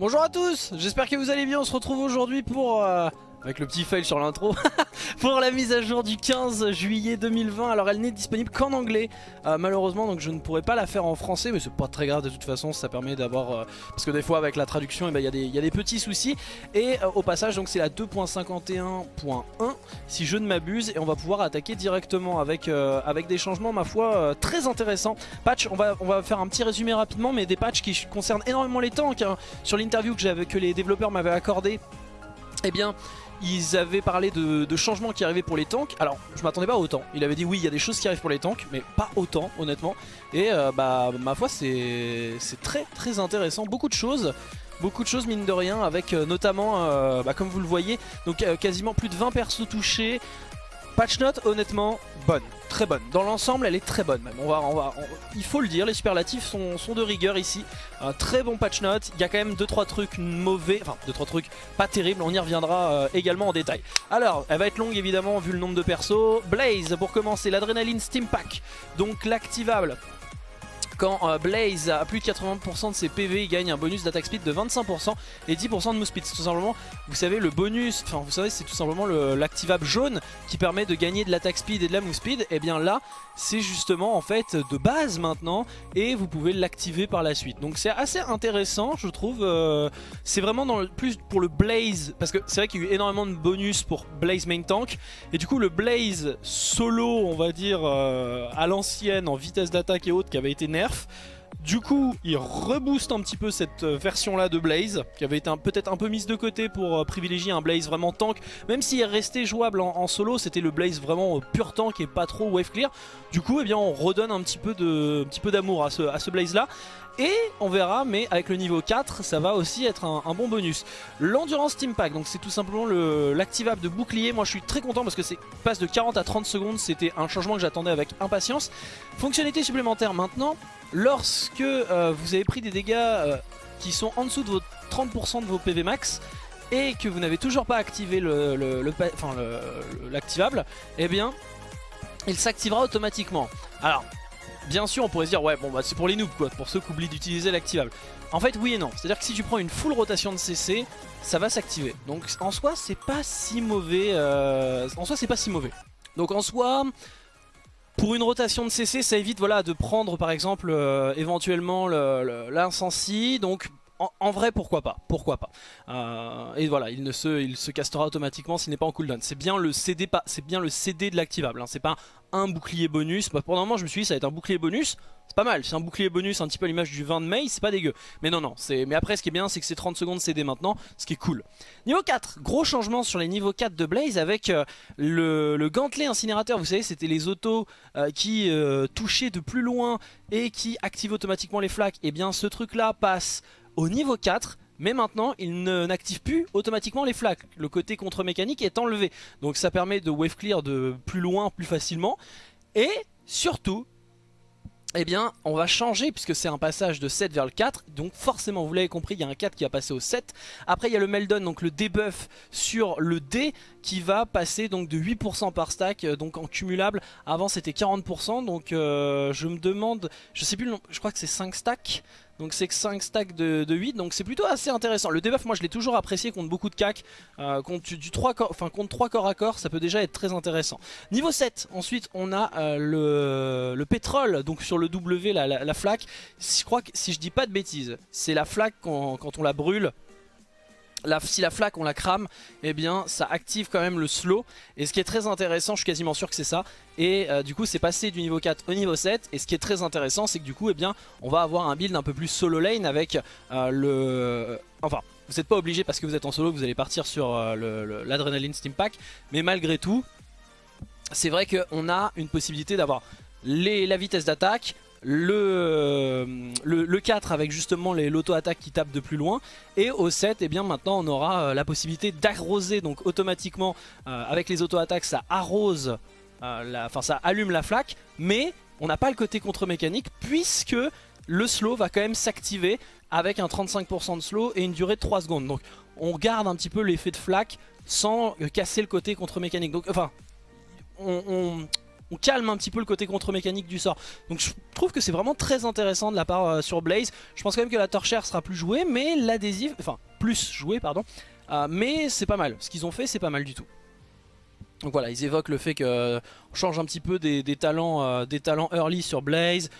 Bonjour à tous, j'espère que vous allez bien, on se retrouve aujourd'hui pour... Euh, avec le petit fail sur l'intro, pour la mise à jour du 15 juillet 2020. Alors elle n'est disponible qu'en anglais, euh, malheureusement, donc je ne pourrais pas la faire en français, mais c'est pas très grave de toute façon, ça permet d'avoir... Euh, parce que des fois avec la traduction, eh ben, il y, a des petits soucis. Et au passage, donc c'est la 2.51.1, si je ne m'abuse, et on va pouvoir attaquer directement avec, des changements, ma foi, très intéressants. Patch, on va, on va faire un petit résumé rapidement, mais des patchs qui concernent énormément les tanks. Hein. Sur l'interview que, que les développeurs m'avaient accordé, eh bien, ils avaient parlé de, changements qui arrivaient pour les tanks. Alors, je m'attendais pas autant. Il avait dit oui, il y a des choses qui arrivent pour les tanks, mais pas autant, honnêtement. Et euh, bah, ma foi, c'est très très intéressant. Beaucoup de choses. Beaucoup de choses mine de rien avec euh, notamment, euh, bah, comme vous le voyez, donc quasiment plus de 20 persos touchés, Patch note, honnêtement, bonne, très bonne. Dans l'ensemble, elle est très bonne même. On va, on va, il faut le dire, les superlatifs sont, de rigueur ici. Un très bon patch note. Il y a quand même 2-3 trucs mauvais, enfin 2-3 trucs pas terribles. On y reviendra euh, également en détail. Alors, elle va être longue évidemment vu le nombre de persos. Blaze, pour commencer, l'adrénaline Steam Pack. Donc l'activable quand euh, Blaze a plus de 80% de ses PV, il gagne un bonus d'attaque speed de 25% et 10% de move speed. C'est tout simplement, vous savez, le bonus, enfin vous savez, c'est tout simplement l'activable jaune qui permet de gagner de l'attaque speed et de la move speed. Et eh bien là, c'est justement en fait de base maintenant et vous pouvez l'activer par la suite. Donc c'est assez intéressant, je trouve. Euh, c'est vraiment plus pour le Blaze, parce que c'est vrai qu'il y a eu énormément de bonus pour Blaze main tank. Et du coup, le Blaze solo, on va dire, euh, à l'ancienne, en vitesse d'attaque et autres, qui avait été nerf du coup, il rebooste un petit peu cette euh, version-là de Blaze, qui avait été peut-être un peu mise de côté pour euh, privilégier un Blaze vraiment tank. Même s'il est resté jouable en, solo, c'était le Blaze vraiment euh, pur tank et pas trop wave clear. Du coup, eh bien, on redonne un petit peu d'amour à ce, à ce Blaze-là. Et on verra, mais avec le niveau 4, ça va aussi être un, bon bonus. L'endurance Team Pack, donc c'est tout simplement l'activable de bouclier. Moi je suis très content parce que c'est passe de 40 à 30 secondes, c'était un changement que j'attendais avec impatience. Fonctionnalité supplémentaire maintenant, lorsque euh, vous avez pris des dégâts euh, qui sont en dessous de vos 30% de vos PV max, et que vous n'avez toujours pas activé l'activable, eh bien il s'activera automatiquement. Alors bien sûr on pourrait se dire ouais bon bah c'est pour les noobs quoi, pour ceux qui oublient d'utiliser l'activable. En fait oui et non, c'est à dire que si tu prends une full rotation de CC, ça va s'activer. Donc en soi c'est pas si mauvais, euh, en soi c'est pas si mauvais. Donc en soi, pour une rotation de CC, ça évite voilà, de prendre par exemple euh, éventuellement l'incensi. Donc en, vrai, pourquoi pas Pourquoi pas euh, Et voilà, il ne se, castera automatiquement s'il n'est pas en cooldown. C'est bien le CD, c'est bien le CD de l'activable. Hein. C'est pas un bouclier bonus. Bah, pour le moment, je me suis dit ça va être un bouclier bonus. C'est pas mal. C'est un bouclier bonus, un petit peu à l'image du 20 de May. C'est pas dégueu. Mais non, non. Mais après, ce qui est bien, c'est que c'est 30 secondes CD maintenant, ce qui est cool. Niveau 4, gros changement sur les niveaux 4 de Blaze avec euh, le, gantelet incinérateur. Vous savez, c'était les autos euh, qui touchaient de plus loin et qui activent automatiquement les flaques. Et eh bien, ce truc-là passe au niveau 4 mais maintenant il n'active plus automatiquement les flaques. Le côté contre-mécanique est enlevé. Donc ça permet de wave clear de plus loin, plus facilement. Et surtout, eh bien on va changer puisque c'est un passage de 7 vers le 4 donc forcément vous l'avez compris il y a un 4 qui va passer au 7 après il y a le Meldon donc le debuff sur le D qui va passer donc de 8% par stack euh, donc en cumulable avant c'était 40% donc euh, je me demande je sais plus le nom je crois que c'est 5 stacks donc c'est que 5 stacks de, 8 donc c'est plutôt assez intéressant. Le debuff moi je l'ai toujours apprécié contre beaucoup de cac euh, contre, du 3 corps, enfin, contre 3 corps à corps ça peut déjà être très intéressant. Niveau 7 ensuite on a euh, le, pétrole donc sur le W la, la, flaque. Je crois que si je dis pas de bêtises c'est la flaque quand on la brûle si la flaque on la crame, eh bien ça active quand même le slow. Et ce qui est très intéressant, je suis quasiment sûr que c'est ça. Et euh, du coup c'est passé du niveau 4 au niveau 7. Et ce qui est très intéressant, c'est que du coup eh bien, on va avoir un build un peu plus solo lane avec euh, le... Enfin, vous n'êtes pas obligé parce que vous êtes en solo, vous allez partir sur euh, l'adrénaline Steam Pack. Mais malgré tout, c'est vrai qu'on a une possibilité d'avoir la vitesse d'attaque, le, le, 4 avec justement l'auto-attaque qui tape de plus loin. Et au 7 et eh bien maintenant on aura euh, la possibilité d'arroser. Donc automatiquement euh, avec les auto-attaques ça arrose euh, enfin ça allume la flaque. Mais on n'a pas le côté contre-mécanique puisque le slow va quand même s'activer avec un 35% de slow et une durée de 3 secondes. Donc on garde un petit peu l'effet de flaque sans casser le côté contre-mécanique. Donc enfin on on calme un petit peu le côté contre-mécanique du sort. Donc je trouve que c'est vraiment très intéressant de la part euh, sur Blaze. Je pense quand même que la torchère sera plus jouée, mais l'adhésif, enfin plus jouée pardon. Euh, mais c'est pas mal, ce qu'ils ont fait c'est pas mal du tout. Donc voilà, ils évoquent le fait qu'on change un petit peu des, talents, euh, talents early sur Blaze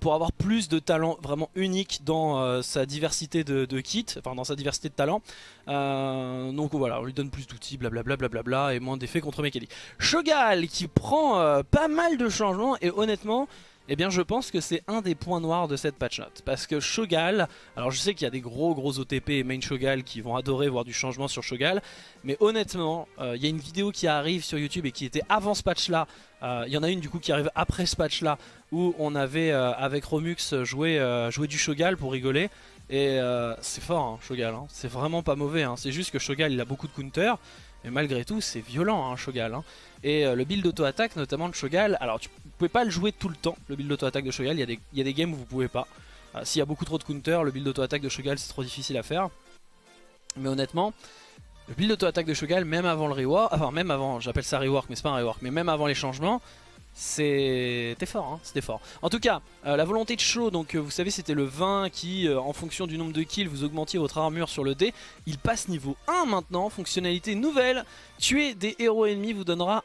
pour avoir plus de talents vraiment uniques dans sa diversité de, kits, enfin dans sa diversité de talents. donc voilà, on lui donne plus d'outils, blablabla, blablabla, et moins d'effets contre mécanique. Shogal qui prend pas mal de changements et honnêtement, eh bien je pense que c'est un des points noirs de cette patch note. Parce que Shogal, alors je sais qu'il y a des gros gros OTP et main Shogal qui vont adorer voir du changement sur Shogal. Mais honnêtement, euh, il y a une vidéo qui arrive sur YouTube et qui était avant ce patch là. Euh, il y en a une du coup qui arrive après ce patch là. Où on avait euh, avec Romux joué, joué du Shogal pour rigoler. Et c'est fort hein, Shogal, hein. c'est vraiment pas mauvais. Hein. C'est juste que Shogal il a beaucoup de counter. Mais malgré tout c'est violent hein, Shogal. Hein. Et le build auto-attaque notamment de Shogal, alors tu pouvez pas le jouer tout le temps, le build auto-attaque de Shogal. Il y, a des, games où vous pouvez pas. Euh, s'il y a beaucoup trop de counter, le build auto-attaque de Shogal c'est trop difficile à faire. Mais honnêtement, le build auto-attaque de Shogal, même avant le rework, enfin même avant, j'appelle ça rework mais c'est pas un rework, mais même avant les changements, c'était fort, hein, c'était fort. En tout cas, euh, la volonté de show, donc euh, vous savez c'était le 20 qui, en fonction du nombre de kills, vous augmentiez votre armure sur le dé. Il passe niveau 1 maintenant, fonctionnalité nouvelle. Tuer des héros ennemis vous donnera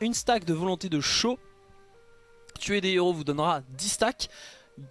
une stack de volonté de show tuer des héros vous donnera 10 stacks.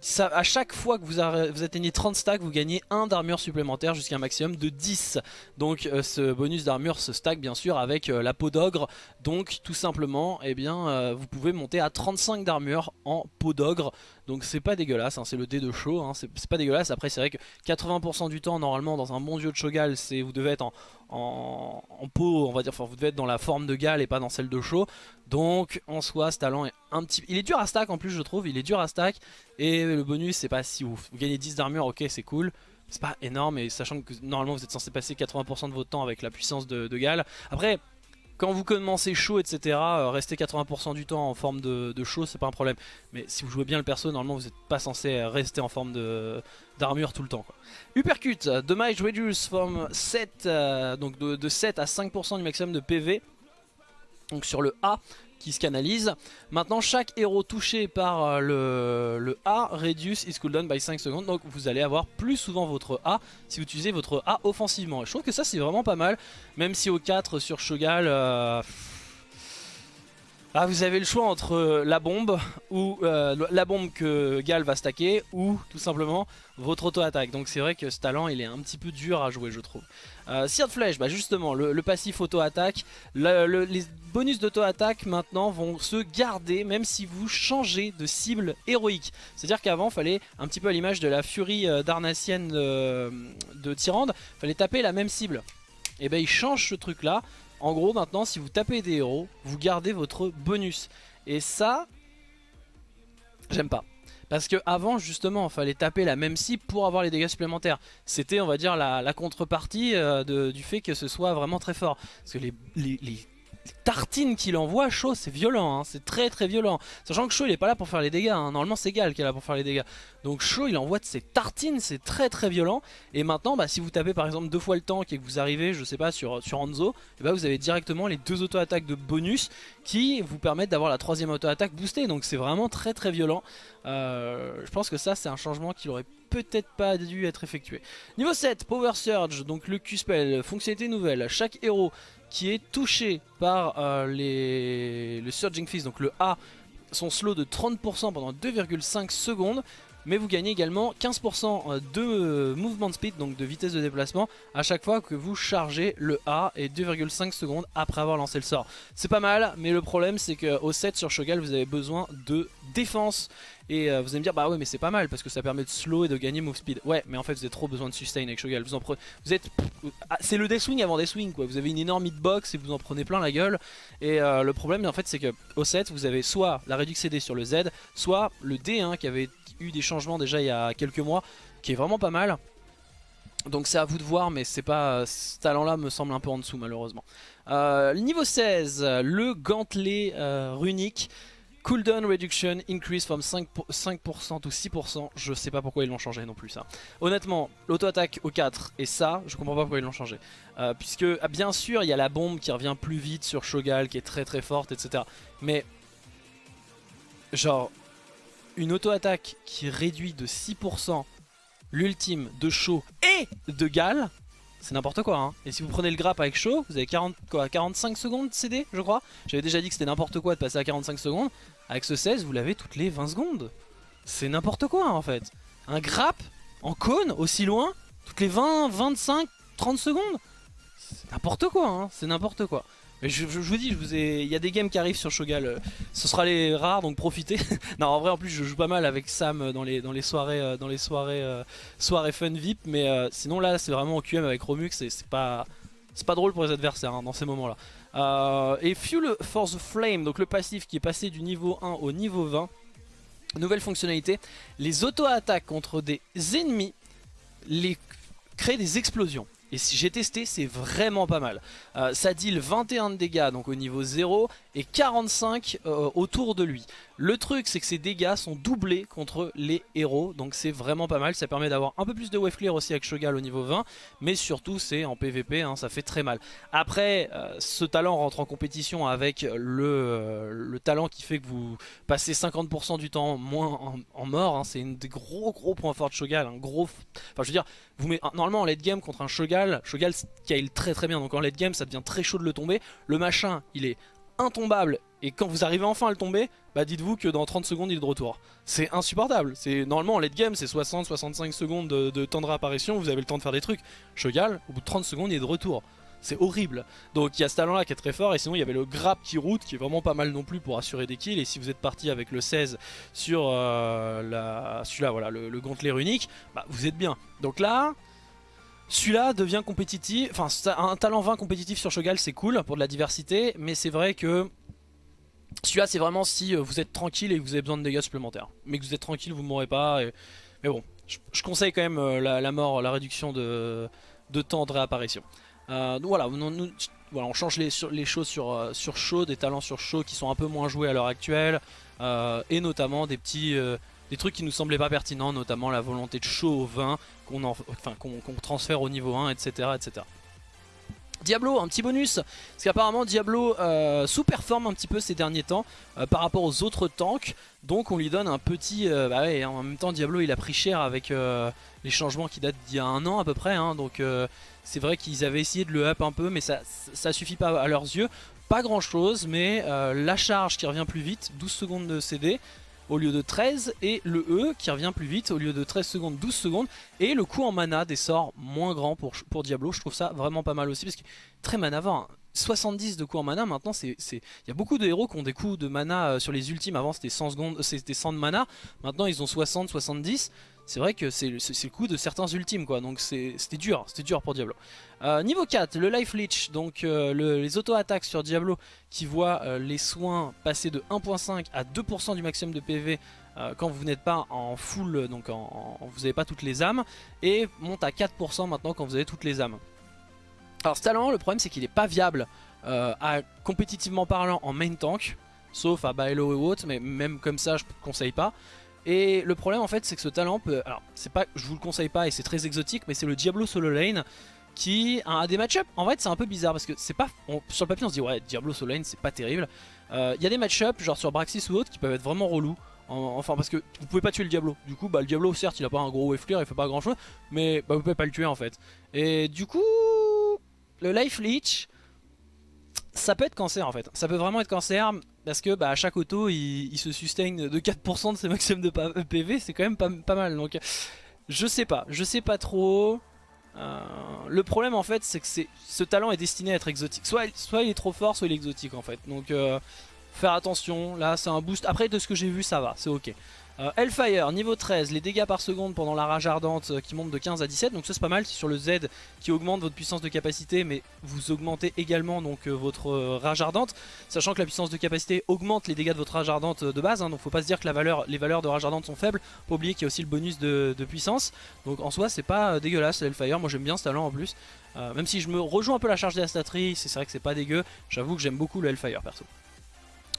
Ça, à chaque fois que vous, atteignez 30 stacks, vous gagnez 1 d'armure supplémentaire jusqu'à un maximum de 10. Donc euh, ce bonus d'armure se stack bien sûr avec euh, la peau d'ogre. Donc tout simplement, eh bien, euh, vous pouvez monter à 35 d'armure en peau d'ogre. Donc c'est pas dégueulasse, hein, c'est le dé de show, hein, c'est pas dégueulasse. Après c'est vrai que 80% du temps normalement dans un bon dieu de Shogal, vous devez être en, en, peau, on va dire, enfin vous devez être dans la forme de Gal et pas dans celle de show. Donc en soi ce talent est un petit... Il est dur à stack en plus je trouve, il est dur à stack. Et le bonus c'est pas si. Vous gagnez 10 d'armure, ok c'est cool. C'est pas énorme et sachant que normalement vous êtes censé passer 80% de votre temps avec la puissance de, de Gal. Après quand vous commencez chaud, etc., euh, rester 80% du temps en forme de, chaud, c'est pas un problème. Mais si vous jouez bien le perso, normalement vous n'êtes pas censé rester en forme d'armure tout le temps. Quoi. Uppercut, damage reduce from 7, euh, donc de 7 à 5% du maximum de PV. Donc sur le A, qui se canalise. Maintenant, chaque héros touché par euh, le, le A reduce his cooldown by 5 secondes. Donc vous allez avoir plus souvent votre A si vous utilisez votre A offensivement. Et je trouve que ça c'est vraiment pas mal. Même si au 4 sur Shogal... Euh, ah, vous avez le choix entre euh, la bombe ou la bombe que Gal va stacker ou tout simplement votre auto-attaque. Donc c'est vrai que ce talent il est un petit peu dur à jouer je trouve. Euh, Seared Flèche, bah justement, le, passif auto-attaque. les bonus d'auto-attaque maintenant vont se garder même si vous changez de cible héroïque. C'est-à-dire qu'avant, il fallait, un petit peu à l'image de la furie euh, darnassienne de, de Tyrande, fallait taper la même cible. Et ben il change ce truc là. En gros, maintenant, si vous tapez des héros, vous gardez votre bonus. Et ça, j'aime pas. Parce que avant justement, il fallait taper la même cible pour avoir les dégâts supplémentaires. C'était, on va dire, la, contrepartie euh, du fait que ce soit vraiment très fort. Parce que les, tartines qu'il envoie, Shaw c'est violent, hein. c'est très très violent. Sachant que Shaw il est pas là pour faire les dégâts, hein. normalement c'est Gal qui est là pour faire les dégâts. Donc Shaw il envoie de ses tartines, c'est très très violent. Et maintenant bah, si vous tapez par exemple deux fois le tank et que vous arrivez, je sais pas, sur, sur Hanzo, et eh bah, ben, vous avez directement les deux auto-attaques de bonus qui vous permettent d'avoir la troisième auto-attaque boostée. Donc c'est vraiment très très violent. Euh, je pense que ça c'est un changement qui aurait peut-être pas dû être effectué. Niveau 7, Power Surge, donc le Q-Spell, fonctionnalité nouvelle. Chaque héros qui est touché par euh, les, le Surging Fist, donc le A, son slow de 30% pendant 2,5 secondes. Mais vous gagnez également 15% euh, de euh, movement speed, donc de vitesse de déplacement, à chaque fois que vous chargez le A et 2,5 secondes après avoir lancé le sort. C'est pas mal, mais le problème c'est qu'au 7 sur Shogal, vous avez besoin de défense. Et euh, vous allez me dire, bah ouais, mais c'est pas mal parce que ça permet de slow et de gagner move speed. Ouais, mais en fait, vous avez trop besoin de sustain avec Shogal. Vous, en prenez, vous êtes. Ah, c'est le Deathwing avant Deathwing quoi. Vous avez une énorme hitbox et vous en prenez plein la gueule. Et le problème, en fait, c'est que au 7, vous avez soit la réduction CD sur le Z, soit le D hein, qui avait des changements déjà il y a quelques mois, qui est vraiment pas mal. Donc c'est à vous de voir mais c'est pas ce talent là me semble un peu en dessous malheureusement. Euh, niveau 16, le gantelet runique. Cooldown reduction increase from 5%, 5% ou 6%. Je sais pas pourquoi ils l'ont changé non plus ça. Honnêtement, l'auto-attaque au 4 et ça, je comprends pas pourquoi ils l'ont changé. Euh, puisque ah, bien sûr il y a la bombe qui revient plus vite sur Shogal qui est très très forte etc. Mais genre une auto-attaque qui réduit de 6% l'ultime de Shaw et de Gal, c'est n'importe quoi. Hein. Et si vous prenez le grappe avec Shaw, vous avez 40, quoi, 45 secondes de CD, je crois. J'avais déjà dit que c'était n'importe quoi de passer à 45 secondes. Avec ce 16, vous l'avez toutes les 20 secondes. C'est n'importe quoi en fait. Un grappe en cône aussi loin, toutes les 20, 25, 30 secondes. C'est n'importe quoi, hein. c'est n'importe quoi. Mais je, vous dis, il y a des games qui arrivent sur Shogal, euh, ce sera les rares donc profitez. non en vrai en plus je joue pas mal avec Sam dans les, dans les soirées, euh, dans les soirées, euh, soirées fun VIP, mais sinon là c'est vraiment en QM avec Romux et c'est pas, pas drôle pour les adversaires hein, dans ces moments là. et Fuel for the Flame, donc le passif qui est passé du niveau 1 au niveau 20. Nouvelle fonctionnalité, les auto-attaques contre des ennemis les créent des explosions. Et si j'ai testé, c'est vraiment pas mal. Euh, ça deal 21 de dégâts donc au niveau 0 et 45 euh, autour de lui. Le truc c'est que ces dégâts sont doublés contre les héros donc c'est vraiment pas mal. Ça permet d'avoir un peu plus de wave clear aussi avec Shogal au niveau 20 mais surtout c'est en PVP, hein, ça fait très mal. Après euh, ce talent rentre en compétition avec le, le, talent qui fait que vous passez 50% du temps moins en, mort. Hein. C'est un des gros gros points forts de Shogal. Gros... Enfin je veux dire, vous normalement en late game contre un Shogal, Shogal scale très très bien donc en late game ça devient très chaud de le tomber. Le machin il est intombable et quand vous arrivez enfin à le tomber, bah dites-vous que dans 30 secondes il est de retour. C'est insupportable. C'est Normalement en late game c'est 60-65 secondes de, temps de réapparition, vous avez le temps de faire des trucs. Shogal, au bout de 30 secondes il est de retour. C'est horrible. Donc il y a ce talent là qui est très fort et sinon il y avait le grab qui route qui est vraiment pas mal non plus pour assurer des kills. Et si vous êtes parti avec le 16 sur euh, la... celui-là, voilà, le, le gantelet bah vous êtes bien. Donc là, celui-là devient compétitif, enfin un talent 20 compétitif sur Shogal c'est cool pour de la diversité, mais c'est vrai que celui-là c'est vraiment si euh, vous êtes tranquille et que vous avez besoin de dégâts supplémentaires. Mais que vous êtes tranquille, vous mourrez pas, mais bon, je, conseille quand même euh, la, mort, la réduction de, temps de réapparition. Euh, voilà, on change les, les choses sur, sur show, des talents sur show qui sont un peu moins joués à l'heure actuelle, et notamment des petits des trucs qui nous semblaient pas pertinents, notamment la volonté de show au vin qu'on transfère au niveau 1, etc. etc. Diablo, un petit bonus, parce qu'apparemment Diablo euh, sous-performe un petit peu ces derniers temps euh, par rapport aux autres tanks, donc on lui donne un petit... Euh, bah ouais, en même temps Diablo il a pris cher avec les changements qui datent d'il y a un an à peu près, hein, donc c'est vrai qu'ils avaient essayé de le up un peu, mais ça, ça suffit pas à leurs yeux. Pas grand chose, mais la charge qui revient plus vite, 12 secondes de CD, au lieu de 13 et le E qui revient plus vite au lieu de 13 secondes 12 secondes et le coût en mana des sorts moins grand pour, Diablo. Je trouve ça vraiment pas mal aussi parce que très mana avant 70 de coût en mana maintenant c'est il y a beaucoup de héros qui ont des coups de mana euh, sur les ultimes. Avant c'était 100 secondes c'était 100 de mana. Maintenant ils ont 60 70 c'est vrai que c'est le coup de certains ultimes quoi, donc c'était dur, c'était dur pour Diablo. Euh, niveau 4, le Life Leech, donc euh, les auto-attaques sur Diablo qui voient euh, les soins passer de 1.5 à 2% du maximum de PV quand vous n'êtes pas en full, donc vous n'avez pas toutes les âmes, et monte à 4% maintenant quand vous avez toutes les âmes. Alors ce talent, le problème c'est qu'il n'est pas viable compétitivement parlant en main tank, sauf à Baelo et autres, mais même comme ça je ne conseille pas. Et le problème en fait c'est que ce talent peut... Alors c'est pas, je vous le conseille pas et c'est très exotique mais c'est le Diablo solo lane qui a des match-up en fait c'est un peu bizarre parce que c'est pas... sur le papier on se dit ouais Diablo solo lane c'est pas terrible. Euh, il y a des match-up genre sur Braxis ou autre qui peuvent être vraiment relous. enfin parce que vous pouvez pas tuer le Diablo. Du coup bah le Diablo certes il a pas un gros wave clear, il fait pas grand chose mais bah, vous pouvez pas le tuer en fait. Et du coup le Life Leech ça peut être cancer en fait. Ça peut vraiment être cancer parce que bah, à chaque auto il, se sustain de 4% de ses maximum de PV, c'est quand même pas, mal. Donc je sais pas, je sais pas trop. Euh, le problème en fait c'est que ce talent est destiné à être exotique. Soit, soit il est trop fort, soit il est exotique en fait. Donc euh, faire attention, là c'est un boost. Après de ce que j'ai vu ça va, c'est ok. Euh, Hellfire, niveau 13, les dégâts par seconde pendant la rage ardente euh, qui monte de 15 à 17, donc ça c'est pas mal, c'est sur le Z qui augmente votre puissance de capacité, mais vous augmentez également donc euh, votre rage ardente, sachant que la puissance de capacité augmente les dégâts de votre rage ardente de base, hein, donc faut pas se dire que les valeurs de rage ardente sont faibles, faut oublier qu'il y a aussi le bonus de, puissance, donc en soi c'est pas dégueulasse Hellfire, moi j'aime bien ce talent en plus, même si je me rejoins un peu la charge des c'est vrai que c'est pas dégueu, j'avoue que j'aime beaucoup le Hellfire perso.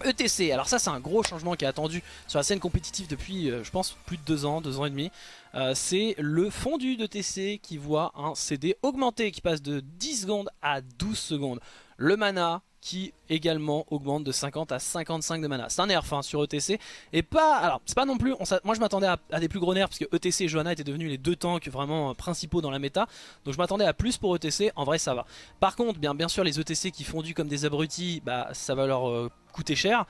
ETC, alors ça c'est un gros changement qui est attendu sur la scène compétitive depuis euh, je pense plus de 2 ans, 2 ans et demi. Euh, C'est le fondu d'ETC qui voit un CD augmenter qui passe de 10 secondes à 12 secondes. Le mana qui également augmente de 50 à 55 de mana. C'est un nerf hein, sur ETC et pas, alors c'est pas non plus, moi je m'attendais à, des plus gros nerfs parce que ETC et Johanna étaient devenus les deux tanks vraiment euh, principaux dans la méta, donc je m'attendais à plus pour ETC, en vrai ça va. Par contre, bien, bien sûr les ETC qui fondent comme des abrutis, bah ça va leur euh, coûter cher.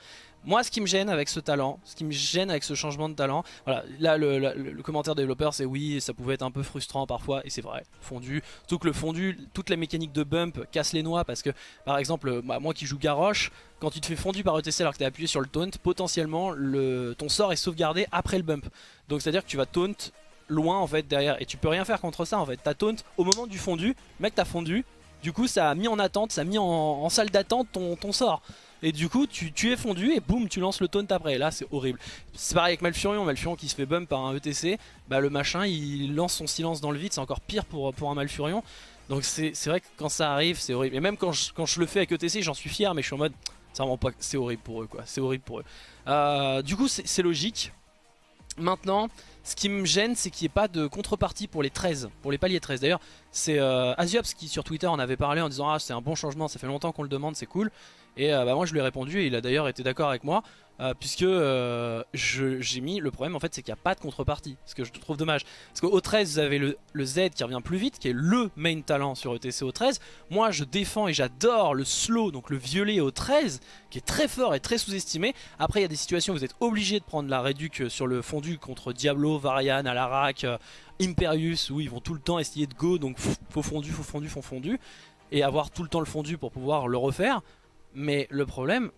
Moi, ce qui me gêne avec ce talent, ce qui me gêne avec ce changement de talent, voilà, là le, commentaire développeur c'est oui, ça pouvait être un peu frustrant parfois, et c'est vrai, fondu. Surtout que le fondu, toute la mécanique de bump casse les noix parce que, par exemple, bah, moi qui joue Garrosh, quand tu te fais fondu par ETC alors que tu es appuyé sur le taunt, potentiellement le, ton sort est sauvegardé après le bump. Donc c'est à dire que tu vas taunt loin en fait derrière et tu peux rien faire contre ça en fait. T'as taunt au moment du fondu, mec t'as fondu, du coup ça a mis en attente, ça a mis en, salle d'attente ton sort. Et du coup tu, es fondu et boum tu lances le taunt après. Là c'est horrible. C'est pareil avec Malfurion, Malfurion qui se fait bump par un ETC. Bah le machin il lance son silence dans le vide, c'est encore pire pour, un Malfurion. Donc c'est vrai que quand ça arrive c'est horrible. Et même quand je, quand je le fais avec ETC j'en suis fier mais je suis en mode c'est horrible pour eux quoi. C'est horrible pour eux. Euh, du coup c'est logique. Maintenant, ce qui me gêne, c'est qu'il n'y ait pas de contrepartie pour les 13, pour les paliers 13. D'ailleurs, c'est euh, Aziops qui sur Twitter en avait parlé en disant Ah, c'est un bon changement, ça fait longtemps qu'on le demande, c'est cool. Et euh, bah, moi, je lui ai répondu et il a d'ailleurs été d'accord avec moi. Euh, puisque euh, j'ai mis le problème en fait c'est qu'il n'y a pas de contrepartie ce que je trouve dommage. Parce qu'au 13 vous avez le, Z qui revient plus vite qui est le main talent sur ETC au 13 moi je défends et j'adore le slow donc le violet au 13 qui est très fort et très sous-estimé. Après il y a des situations où vous êtes obligé de prendre la réduc sur le fondu contre Diablo, Varian, Alarak, euh, Imperius où ils vont tout le temps essayer de go donc faut fondu, faut fondu, faut fondu et avoir tout le temps le fondu pour pouvoir le refaire. Mais le problème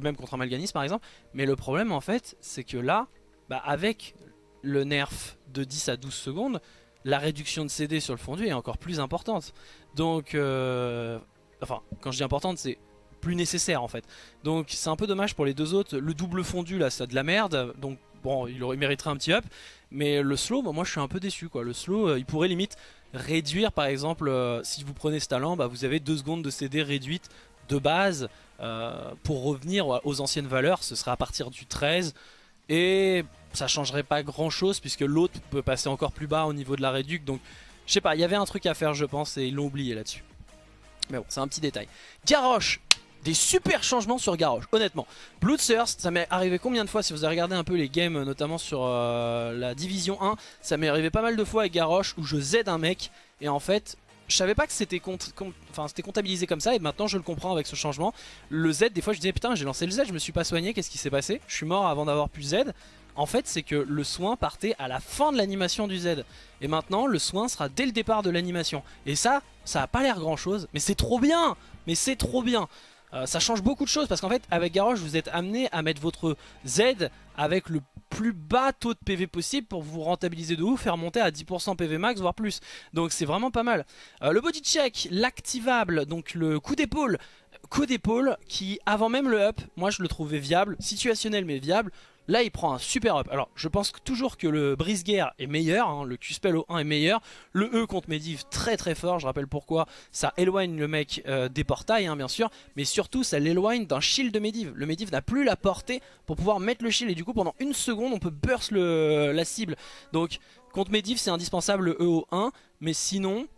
même contre un Malganis par exemple. Mais le problème en fait, c'est que là, bah, avec le nerf de 10 à 12 secondes, la réduction de CD sur le fondu est encore plus importante. Donc, euh, enfin, quand je dis importante, c'est plus nécessaire en fait. Donc c'est un peu dommage pour les deux autres. Le double fondu là, ça de la merde. Donc bon, il aurait mériterait un petit up. Mais le slow, bah, moi je suis un peu déçu quoi. Le slow, euh, il pourrait limite réduire par exemple, euh, si vous prenez ce talent, bah, vous avez 2 secondes de CD réduite de base euh, pour revenir aux anciennes valeurs ce sera à partir du 13 et ça changerait pas grand chose puisque l'autre peut passer encore plus bas au niveau de la réduc. Donc je sais pas il y avait un truc à faire je pense et ils l'ont oublié là dessus mais bon c'est un petit détail. Garrosh des super changements sur Garrosh, honnêtement. Bloodthirst, ça m'est arrivé combien de fois Si vous avez regardé un peu les games, notamment sur euh, la Division 1, ça m'est arrivé pas mal de fois avec Garrosh où je Z un mec et en fait, je savais pas que c'était comptabilisé comme ça et maintenant je le comprends avec ce changement. Le Z, des fois je disais putain j'ai lancé le Z, je me suis pas soigné, qu'est-ce qui s'est passé? Je suis mort avant d'avoir pu Z. En fait c'est que le soin partait à la fin de l'animation du Z. Et maintenant le soin sera dès le départ de l'animation. Et ça, ça a pas l'air grand chose, mais c'est trop bien Mais c'est trop bien euh, ça change beaucoup de choses parce qu'en fait avec Garrosh vous êtes amené à mettre votre Z avec le plus bas taux de PV possible pour vous rentabiliser de ouf, faire monter à 10% PV max voire plus. Donc c'est vraiment pas mal. Euh, le body check, l'activable, donc le coup d'épaule. Coup d'épaule qui avant même le up, moi je le trouvais viable, situationnel mais viable. Là il prend un super up. Alors je pense toujours que le brise-guerre est meilleur, hein. le Q-spell au 1 est meilleur. Le E contre Medivh très très fort, je rappelle pourquoi. Ça éloigne le mec euh, des portails hein, bien sûr, mais surtout ça l'éloigne d'un shield de Medivh. Le Medivh n'a plus la portée pour pouvoir mettre le shield et du coup pendant une seconde on peut burst la cible. Donc contre Medivh c'est indispensable le E au 1, mais sinon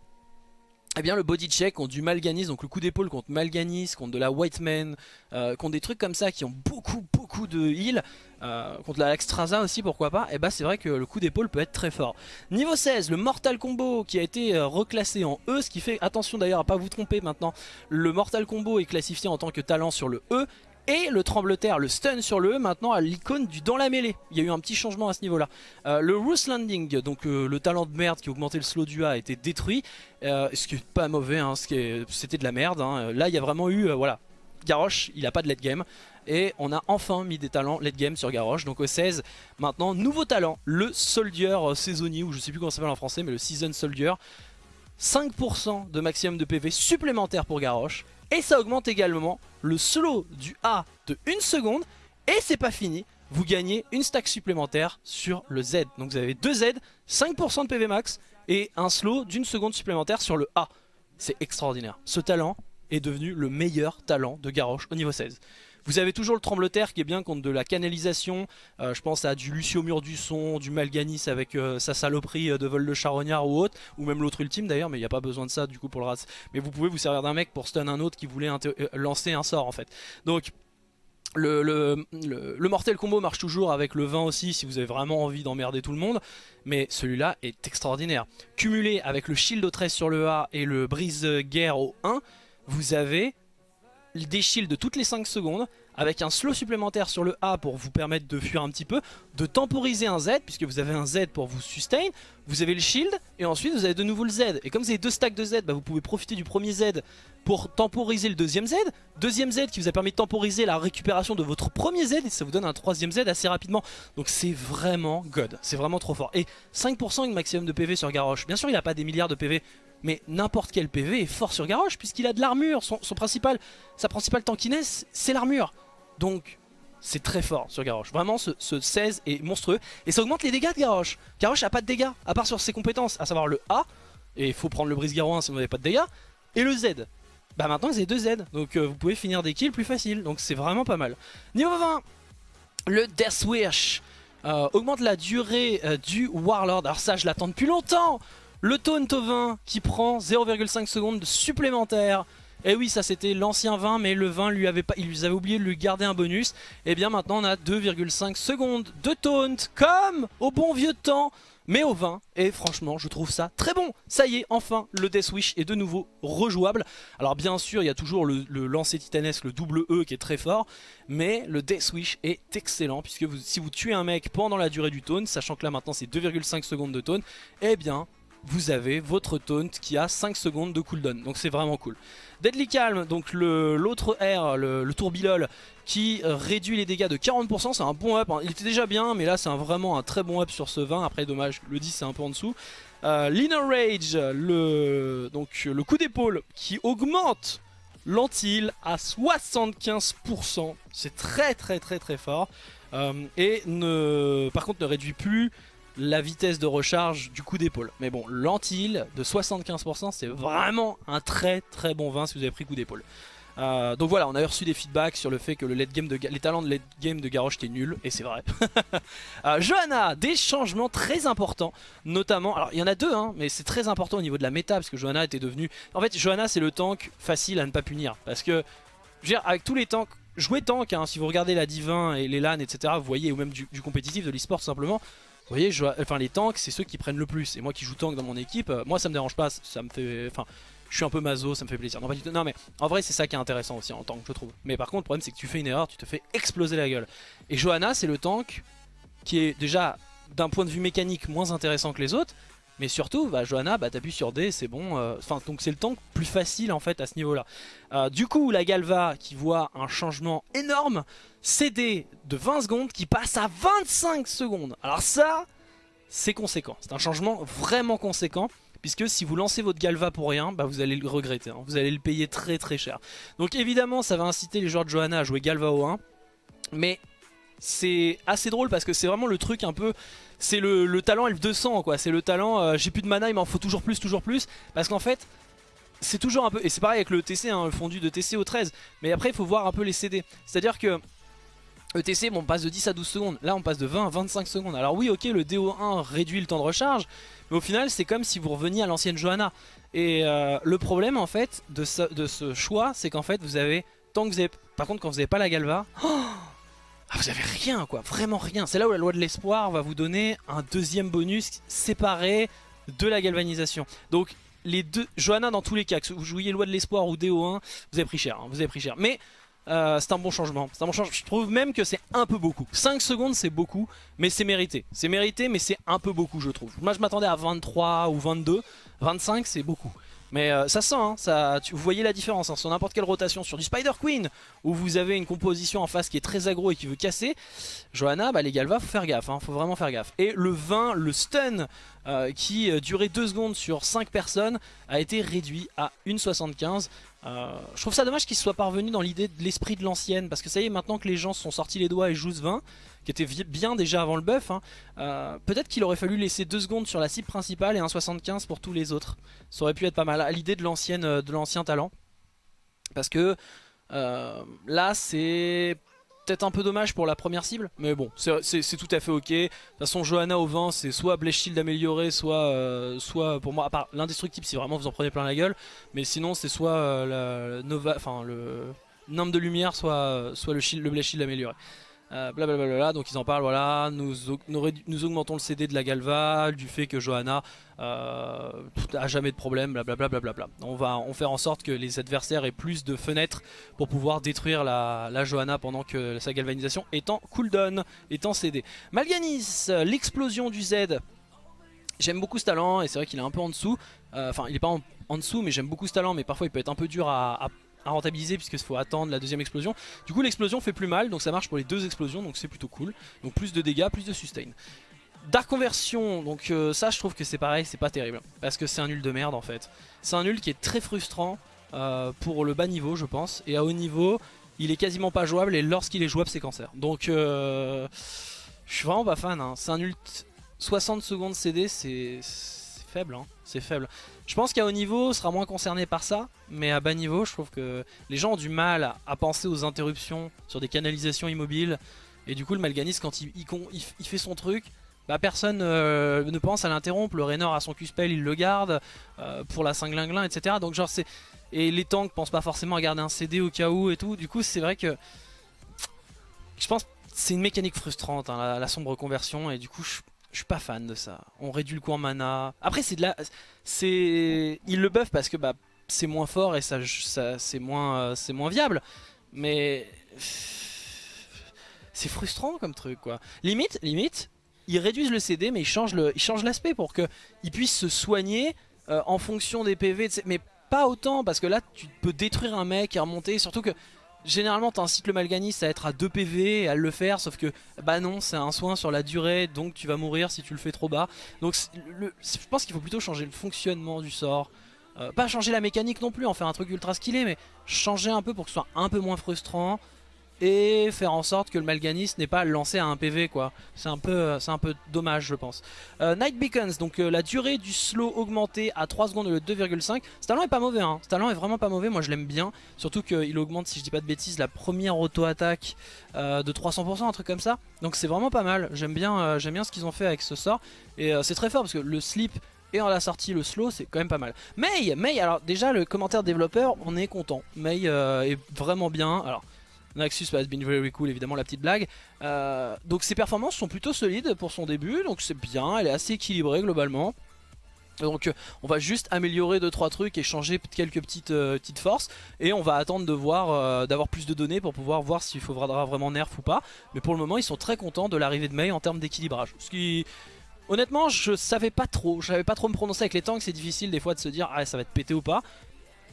eh bien le body check contre du Malganis, donc le coup d'épaule contre Malganis, contre de la White Man, euh, contre des trucs comme ça qui ont beaucoup beaucoup de heal, euh, contre la Extraza aussi pourquoi pas, et eh bah c'est vrai que le coup d'épaule peut être très fort. Niveau 16, le Mortal Combo qui a été euh, reclassé en E, ce qui fait, attention d'ailleurs à pas vous tromper maintenant, le Mortal Combo est classifié en tant que talent sur le E, et le trembleterre, le stun sur le E maintenant à l'icône du dans la mêlée. Il y a eu un petit changement à ce niveau là. Euh, le Roost Landing, donc euh, le talent de merde qui augmentait le slow du A a été détruit. Euh, ce qui est pas mauvais, hein, c'était de la merde. Hein. Là il y a vraiment eu, voilà, Garrosh il a pas de late game. Et on a enfin mis des talents late game sur Garrosh. Donc au 16, maintenant, nouveau talent, le Soldier saisonnier, ou je sais plus comment ça s'appelle en français, mais le Season Soldier. 5% de maximum de PV supplémentaire pour Garrosh. Et ça augmente également le slow du A de 1 seconde. Et c'est pas fini, vous gagnez une stack supplémentaire sur le Z. Donc vous avez 2 Z, 5% de PV max et un slow d'une seconde supplémentaire sur le A. C'est extraordinaire. Ce talent est devenu le meilleur talent de Garrosh au niveau 16. Vous avez toujours le trembleterre qui est bien contre de la canalisation. Euh, je pense à du Lucio Mur du Son, du Malganis avec euh, sa saloperie de vol de charognard ou autre. Ou même l'autre ultime d'ailleurs, mais il n'y a pas besoin de ça du coup pour le rat. Mais vous pouvez vous servir d'un mec pour stun un autre qui voulait lancer un sort en fait. Donc le, le, mortel combo marche toujours avec le 20 aussi si vous avez vraiment envie d'emmerder tout le monde Mais celui-là est extraordinaire Cumulé avec le shield au 13 sur le A et le brise guerre au 1 Vous avez des shields de toutes les 5 secondes avec un slow supplémentaire sur le A pour vous permettre de fuir un petit peu, de temporiser un Z, puisque vous avez un Z pour vous sustain, vous avez le shield, et ensuite vous avez de nouveau le Z. Et comme vous avez deux stacks de Z, bah, vous pouvez profiter du premier Z pour temporiser le deuxième Z, deuxième Z qui vous a permis de temporiser la récupération de votre premier Z, et ça vous donne un troisième Z assez rapidement. Donc c'est vraiment god, c'est vraiment trop fort. Et 5% de maximum de PV sur Garrosh, bien sûr il n'a pas des milliards de PV, mais n'importe quel PV est fort sur Garrosh, puisqu'il a de l'armure, son, principal, sa principale tankiness c'est l'armure. Donc c'est très fort sur Garrosh. Vraiment ce, 16 est monstrueux. Et ça augmente les dégâts de Garrosh. Garrosh a pas de dégâts, à part sur ses compétences, à savoir le A. Et il faut prendre le brise garrosh 1 si vous n'avez pas de dégâts. Et le Z. Bah maintenant vous avez deux Z. Donc euh, vous pouvez finir des kills plus facile. Donc c'est vraiment pas mal. Niveau 20, le Death Wish. Euh, augmente la durée euh, du Warlord. Alors ça je l'attends depuis longtemps. Le taunt au 20 qui prend 0,5 secondes supplémentaires et eh oui, ça c'était l'ancien 20, mais le 20, lui avait pas, il lui oublié de lui garder un bonus. Et eh bien maintenant on a 2,5 secondes de taunt, comme au bon vieux temps. Mais au 20 et franchement je trouve ça très bon. Ça y est enfin le Death Wish est de nouveau rejouable. Alors bien sûr il y a toujours le, lancer titanesque le double E qui est très fort mais le Death Wish est excellent puisque si vous tuez un mec pendant la durée du taunt sachant que là maintenant c'est 2,5 secondes de taunt eh bien vous avez votre taunt qui a 5 secondes de cooldown. Donc c'est vraiment cool. Deadly Calm, donc l'autre R, le, le qui réduit les dégâts de 40%, c'est un bon up. Hein. Il était déjà bien, mais là c'est vraiment un très bon up sur ce 20. Après, dommage, le 10 c'est un peu en dessous. Euh, Rage, le, donc, le coup d'épaule qui augmente l'antil à 75%. C'est très très très très fort. Euh, et ne, par contre ne réduit plus la vitesse de recharge du coup d'épaule. Mais bon, l'anti-heal de 75%, c'est vraiment un très très bon vin si vous avez pris coup d'épaule. Euh, donc voilà, on a reçu des feedbacks sur le fait que les talents de late game de Garrosh étaient nuls, et c'est vrai. euh, Johanna, des changements très importants, notamment, alors il y en a deux, hein, mais c'est très important au niveau de la méta, parce que Johanna était devenue... En fait, Johanna c'est le tank facile à ne pas punir, parce que, je veux dire, avec tous les tanks, jouer tank, hein, si vous regardez la Divin et les LAN, etc., vous voyez, ou même du, du compétitif, de l'esport simplement, vous voyez, enfin les tanks, c'est ceux qui prennent le plus. Et moi qui joue tank dans mon équipe, euh, moi ça me dérange pas, ça me fait... Enfin, je suis un peu mazo, ça me fait plaisir. Non, mais en vrai c'est ça qui est intéressant aussi en tank, je trouve. Mais par contre, le problème c'est que tu fais une erreur, tu te fais exploser la gueule. Et Johanna, c'est le tank qui est déjà d'un point de vue mécanique moins intéressant que les autres, mais surtout, bah, Johanna, bah, t'appuies sur D, c'est bon. Euh, enfin, donc c'est le tank plus facile en fait à ce niveau-là. Euh, du coup, la Galva qui voit un changement énorme, CD de 20 secondes qui passe à 25 secondes. Alors ça, c'est conséquent. C'est un changement vraiment conséquent. Puisque si vous lancez votre Galva pour rien, bah vous allez le regretter. Hein. Vous allez le payer très très cher. Donc évidemment, ça va inciter les joueurs de Johanna à jouer Galva au 1. Mais c'est assez drôle parce que c'est vraiment le truc un peu c'est le, talent F200 quoi, c'est le talent euh, j'ai plus de mana il m'en faut toujours plus, toujours plus parce qu'en fait c'est toujours un peu, et c'est pareil avec le TC, hein, le fondu de TC au 13 mais après il faut voir un peu les CD, c'est à dire que ETC, bon, on passe de 10 à 12 secondes. Là, on passe de 20 à 25 secondes. Alors oui, ok, le DO1 réduit le temps de recharge. Mais au final, c'est comme si vous reveniez à l'ancienne Johanna. Et euh, le problème, en fait, de ce, de ce choix, c'est qu'en fait, vous avez... Tant que vous avez... Par contre, quand vous n'avez pas la Galva... Ah, vous avez rien quoi, vraiment rien. C'est là où la loi de l'espoir va vous donner un deuxième bonus séparé de la galvanisation. Donc les deux, Johanna dans tous les cas, que vous jouiez loi de l'espoir ou DO1, vous avez pris cher, hein, vous avez pris cher. Mais euh, c'est un bon changement. Un bon changement. Je trouve même que c'est un peu beaucoup. 5 secondes c'est beaucoup, mais c'est mérité. C'est mérité, mais c'est un peu beaucoup je trouve. Moi je m'attendais à 23 ou 22. 25 c'est beaucoup. Mais euh, ça sent, hein, ça, vous voyez la différence hein, sur n'importe quelle rotation. Sur du Spider Queen, où vous avez une composition en face qui est très aggro et qui veut casser, Johanna, bah, les Galva, faut faire gaffe, hein, faut vraiment faire gaffe. Et le 20, le stun, euh, qui euh, durait 2 secondes sur 5 personnes, a été réduit à 1,75. je trouve ça dommage qu'il soit parvenu dans l'idée de l'esprit de l'ancienne, parce que ça y est, maintenant que les gens se sont sortis les doigts et jouent ce 20, qui était bien déjà avant le buff, hein. euh, peut-être qu'il aurait fallu laisser 2 secondes sur la cible principale et 1,75 pour tous les autres. Ça aurait pu être pas mal à l'idée de l'ancien talent. Parce que Euh, là c'est peut-être un peu dommage pour la première cible, mais bon, c'est tout à fait ok. De toute façon, Johanna au vent, c'est soit Blaze Shield amélioré, soit, euh, soit pour moi, à part l'indestructible si vraiment vous en prenez plein la gueule, mais sinon c'est soit euh, Nova, enfin le nombre de lumière, soit, le, shield, le Shield amélioré. Blablabla, euh, donc ils en parlent, voilà, nous, augmentons le CD de la Galva, du fait que Johanna euh, a jamais de problème, blablabla. Bla on va on faire en sorte que les adversaires aient plus de fenêtres pour pouvoir détruire la, Johanna pendant que sa galvanisation est en cooldown, est en CD. Malganis, l'explosion du Z. J'aime beaucoup ce talent et c'est vrai qu'il est un peu en dessous. Euh, enfin, il est pas en, dessous, mais j'aime beaucoup ce talent. Mais parfois, il peut être un peu dur à à rentabiliser puisqu'il faut attendre la deuxième explosion. Du coup l'explosion fait plus mal donc ça marche pour les deux explosions donc c'est plutôt cool. Donc plus de dégâts, plus de sustain. Dark Conversion, donc euh, ça je trouve que c'est pareil, c'est pas terrible. Parce que c'est un nul de merde en fait. C'est un nul qui est très frustrant euh, pour le bas niveau je pense. Et à haut niveau, il est quasiment pas jouable et lorsqu'il est jouable c'est cancer. Donc euh, je suis vraiment pas fan. Hein. C'est un nul 60 secondes CD, c'est faible. Hein. C'est faible. Je pense qu'à haut niveau, sera moins concerné par ça, mais à bas niveau, je trouve que les gens ont du mal à, penser aux interruptions sur des canalisations immobiles. Et du coup, le Malganis, quand il, fait son truc, bah personne euh, ne pense à l'interrompre. Le Raynor a son Q-spell, il le garde euh, pour la cinglinglin, etc. Donc genre c'est et les tanks pensent pas forcément à garder un CD au cas où et tout. Du coup, c'est vrai que je pense c'est une mécanique frustrante hein, la, la, sombre conversion et du coup je je suis pas fan de ça. On réduit le coût en mana. Après, c'est de la. c'est Il le buff parce que bah, c'est moins fort et ça, ça c'est moins, euh, c'est moins viable. Mais. C'est frustrant comme truc, quoi. Limite, limite, ils réduisent le CD, mais ils changent l'aspect pour qu'ils puissent se soigner euh, en fonction des PV. Mais pas autant, parce que là, tu peux détruire un mec et remonter. Surtout que Généralement t'incites le Malganis à être à 2 PV et à le faire sauf que bah non c'est un soin sur la durée donc tu vas mourir si tu le fais trop bas. Donc je pense qu'il faut plutôt changer le fonctionnement du sort. Euh, pas changer la mécanique non plus en faire un truc ultra skillé mais changer un peu pour que ce soit un peu moins frustrant et faire en sorte que le Malganis n'est pas lancé à un PV quoi. C'est un peu euh, c'est un peu dommage je pense. Euh, Night Beacons, donc euh, la durée du slow augmentée à 3 secondes le 2,5. Ce talent est pas mauvais hein. Ce talent est vraiment pas mauvais, moi je l'aime bien. Surtout qu'il augmente si je dis pas de bêtises la première auto-attaque de 300%, un truc comme ça. Donc c'est vraiment pas mal. J'aime bien, j'aime bien ce qu'ils ont fait avec ce sort. Et c'est très fort parce que le slip et en la sortie le slow c'est quand même pas mal May, May alors déjà le commentaire développeur on est content May est vraiment bien alors Naxus has been very cool, évidemment la petite blague. Euh, donc ses performances sont plutôt solides pour son début, donc c'est bien, elle est assez équilibrée globalement. Donc euh, on va juste améliorer 2-3 trucs et changer quelques petites, euh, petites forces Et on va attendre de voir d'avoir plus de données pour pouvoir voir s'il faudra vraiment nerf ou pas Mais pour le moment ils sont très contents de l'arrivée de Mei en termes d'équilibrage Ce qui... Honnêtement je savais pas trop, je savais pas trop me prononcer avec les tanks C'est difficile des fois de se dire ah ça va être pété ou pas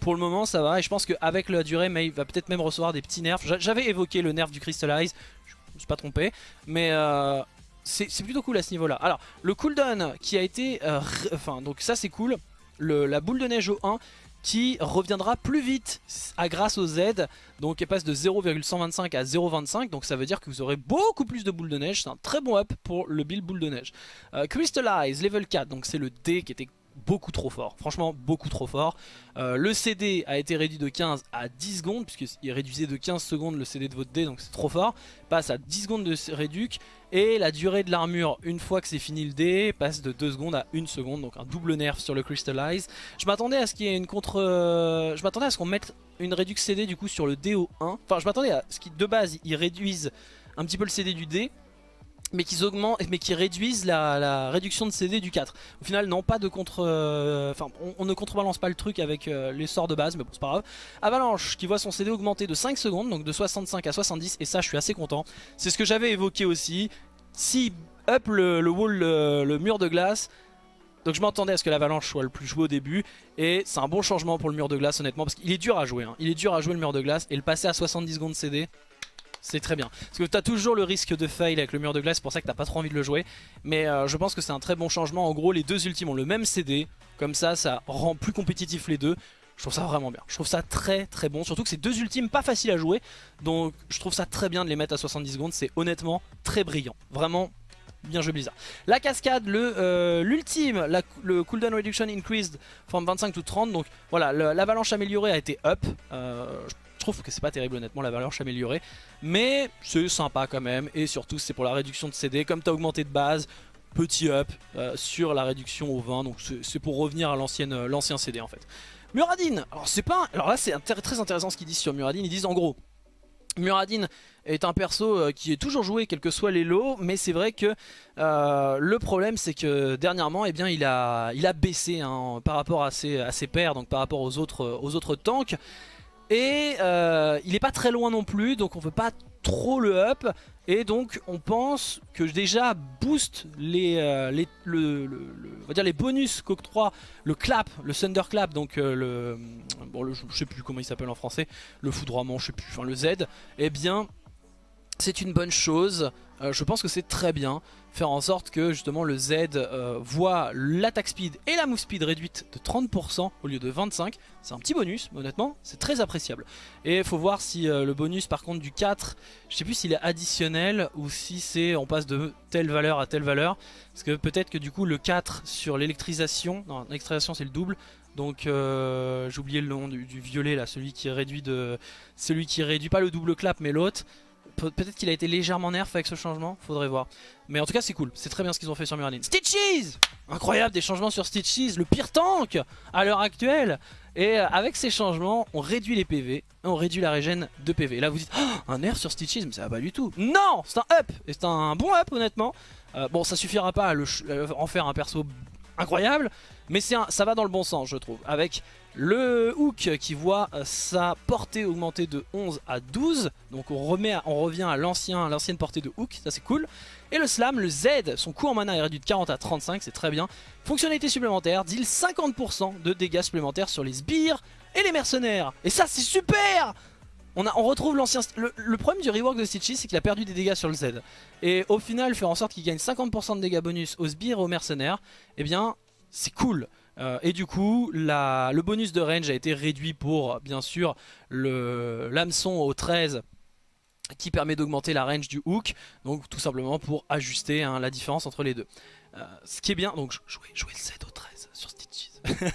pour le moment ça va. Et je pense qu'avec la durée May va peut-être même recevoir des petits nerfs. J'avais évoqué le nerf du Crystallize, je me suis pas trompé, mais euh, c'est plutôt cool à ce niveau là. Alors le cooldown qui a été, euh, enfin donc ça c'est cool, la boule de neige au 1 qui reviendra plus vite à grâce au Z. Donc elle passe de 0,125 à 0,25 donc ça veut dire que vous aurez beaucoup plus de boules de neige. C'est un très bon up pour le build boule de neige. Euh, Crystallize level 4 donc c'est le D qui était beaucoup trop fort, franchement beaucoup trop fort. Euh, le CD a été réduit de 15 à 10 secondes, puisqu'il réduisait de 15 secondes le CD de votre dé, donc c'est trop fort. Passe à 10 secondes de réduc, et la durée de l'armure, une fois que c'est fini le dé, passe de 2 secondes à 1 seconde, donc un double nerf sur le Crystallize. Je m'attendais à ce qu'il y ait une contre... Euh, je m'attendais à ce qu'on mette une réduc CD du coup sur le dé au 1. Enfin je m'attendais à ce qu'ils de base ils réduisent un petit peu le CD du dé mais qui augmentent, réduisent la, réduction de CD du 4. Au final, non, pas de contre... Euh, on, ne contrebalance pas le truc avec euh, les sorts de base, mais bon, c'est pas grave. Avalanche, qui voit son CD augmenter de 5 secondes, donc de 65 à 70, et ça, je suis assez content. C'est ce que j'avais évoqué aussi. Si up le, wall, le, mur de glace... Donc je m'attendais à ce que l'avalanche soit le plus joué au début et c'est un bon changement pour le mur de glace honnêtement parce qu'il est dur à jouer. Hein. Il est dur à jouer le mur de glace et le passer à 70 secondes CD, c'est très bien. Parce que tu as toujours le risque de fail avec le mur de glace, c'est pour ça que t'as pas trop envie de le jouer. Mais euh, je pense que c'est un très bon changement. En gros, les deux ultimes ont le même CD. Comme ça, ça rend plus compétitif les deux. Je trouve ça vraiment bien. Je trouve ça très très bon. Surtout que c'est deux ultimes pas faciles à jouer. Donc je trouve ça très bien de les mettre à 70 secondes. C'est honnêtement très brillant. Vraiment bien joué Blizzard. La cascade, euh, l'ultime, le cooldown reduction increased from 25 to 30. Donc voilà, l'avalanche améliorée a été up. Euh, Je trouve que c'est pas terrible honnêtement la valeur améliorée. Mais c'est sympa quand même. Et surtout c'est pour la réduction de CD. Comme tu as augmenté de base, petit up euh, sur la réduction au 20. Donc c'est pour revenir à euh, l'ancien CD en fait. Muradin, alors c'est pas... Alors là c'est très intéressant ce qu'ils disent sur Muradin. Ils disent en gros, Muradin est un perso euh, qui est toujours joué quels que soient les lots mais c'est vrai que le problème c'est que dernièrement eh bien, il, a, il a baissé hein, par rapport à ses, à ses pairs donc par rapport aux autres, aux autres tanks et euh, il est pas très loin non plus, donc on veut pas trop le up. Et donc on pense que déjà boost les, euh, on va dire les bonus qu'octroie le clap, le thunderclap, donc euh, le, bon, je sais plus comment il s'appelle en français, le foudroiement, je sais plus, enfin le Z, eh bien c'est une bonne chose. Euh, je pense que c'est très bien. Faire en sorte que justement le Z euh, voit l'attaque speed et la move speed réduite de 30% au lieu de 25%. C'est un petit bonus, mais honnêtement, c'est très appréciable. Et faut voir si euh, le bonus par contre du 4, je sais plus s'il est additionnel ou si c'est on passe de telle valeur à telle valeur. Parce que peut-être que du coup le 4 sur l'électrisation, non l'électrisation c'est le double, donc j'ai oublié le nom du, du, violet là, celui qui réduit de, celui qui réduit pas le double clap mais l'autre. Peut-être qu'il a été légèrement nerf avec ce changement, faudrait voir. Mais en tout cas c'est cool, c'est très bien ce qu'ils ont fait sur Muradin. Stitches Incroyable des changements sur Stitches, le pire tank à l'heure actuelle Et euh, avec ces changements, on réduit les PV, on réduit la régène de PV. là vous dites, oh, un nerf sur Stitches, mais ça va pas du tout. Non C'est un up Et c'est un bon up honnêtement. Euh, bon ça suffira pas à en faire un perso incroyable, mais ça va dans le bon sens je trouve. Avec le hook qui voit euh, sa portée augmenter de 11 à 12. Donc on, remet on revient à l'ancienne portée de hook, ça c'est cool. Et le slam, le Z, son coût en mana est réduit de 40 à 35, c'est très bien. Fonctionnalité supplémentaire, deal 50% de dégâts supplémentaires sur les sbires et les mercenaires. Et ça c'est super on, retrouve l'ancien... Le, problème du rework de Stitchy, c'est qu'il a perdu des dégâts sur le Z. Et au final, faire en sorte qu'il gagne 50% de dégâts bonus aux sbires et aux mercenaires, eh bien, c'est cool. Euh, et du coup, le bonus de range a été réduit pour, bien sûr, l'hameçon au 13 qui permet d'augmenter la range du hook. Donc tout simplement pour ajuster hein, la différence entre les deux. Euh, ce qui est bien, donc jouer, le 7 au 13 sur Stitches.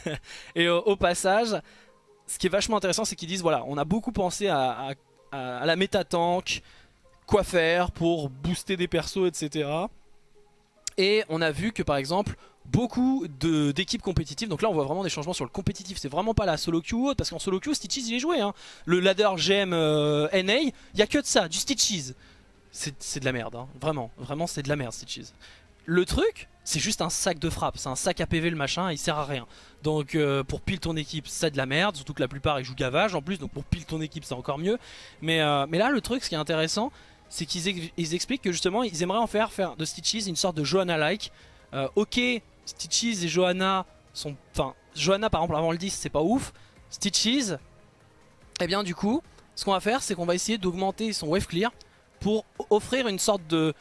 et au passage, ce qui est vachement intéressant, c'est qu'ils disent, voilà, on a beaucoup pensé à, à la méta tank, quoi faire pour booster des persos, etc. Et on a vu que par exemple beaucoup d'équipes compétitives, donc là on voit vraiment des changements sur le compétitif, c'est vraiment pas la solo queue ou autre, parce qu'en solo queue Stitches il est joué, hein. le ladder GM euh, NA, il y a que de ça, du Stitches. C'est de la merde, hein. vraiment, vraiment c'est de la merde Stitches. Le truc, c'est juste un sac de frappe, c'est un sac à PV le machin, il sert à rien. Donc euh, pour pile ton équipe, c'est de la merde, surtout que la plupart ils jouent gavage en plus, donc pour pile ton équipe c'est encore mieux. Mais, euh, mais là le truc, ce qui est intéressant, c'est qu'ils expliquent que justement ils aimeraient en faire, faire de Stitches une sorte de Johanna-like. Ok, Stitches et Johanna sont... Enfin, Johanna par exemple avant le 10 c'est pas ouf. Stitches, eh bien du coup, ce qu'on va faire c'est qu'on va essayer d'augmenter son wave clear pour offrir une sorte de,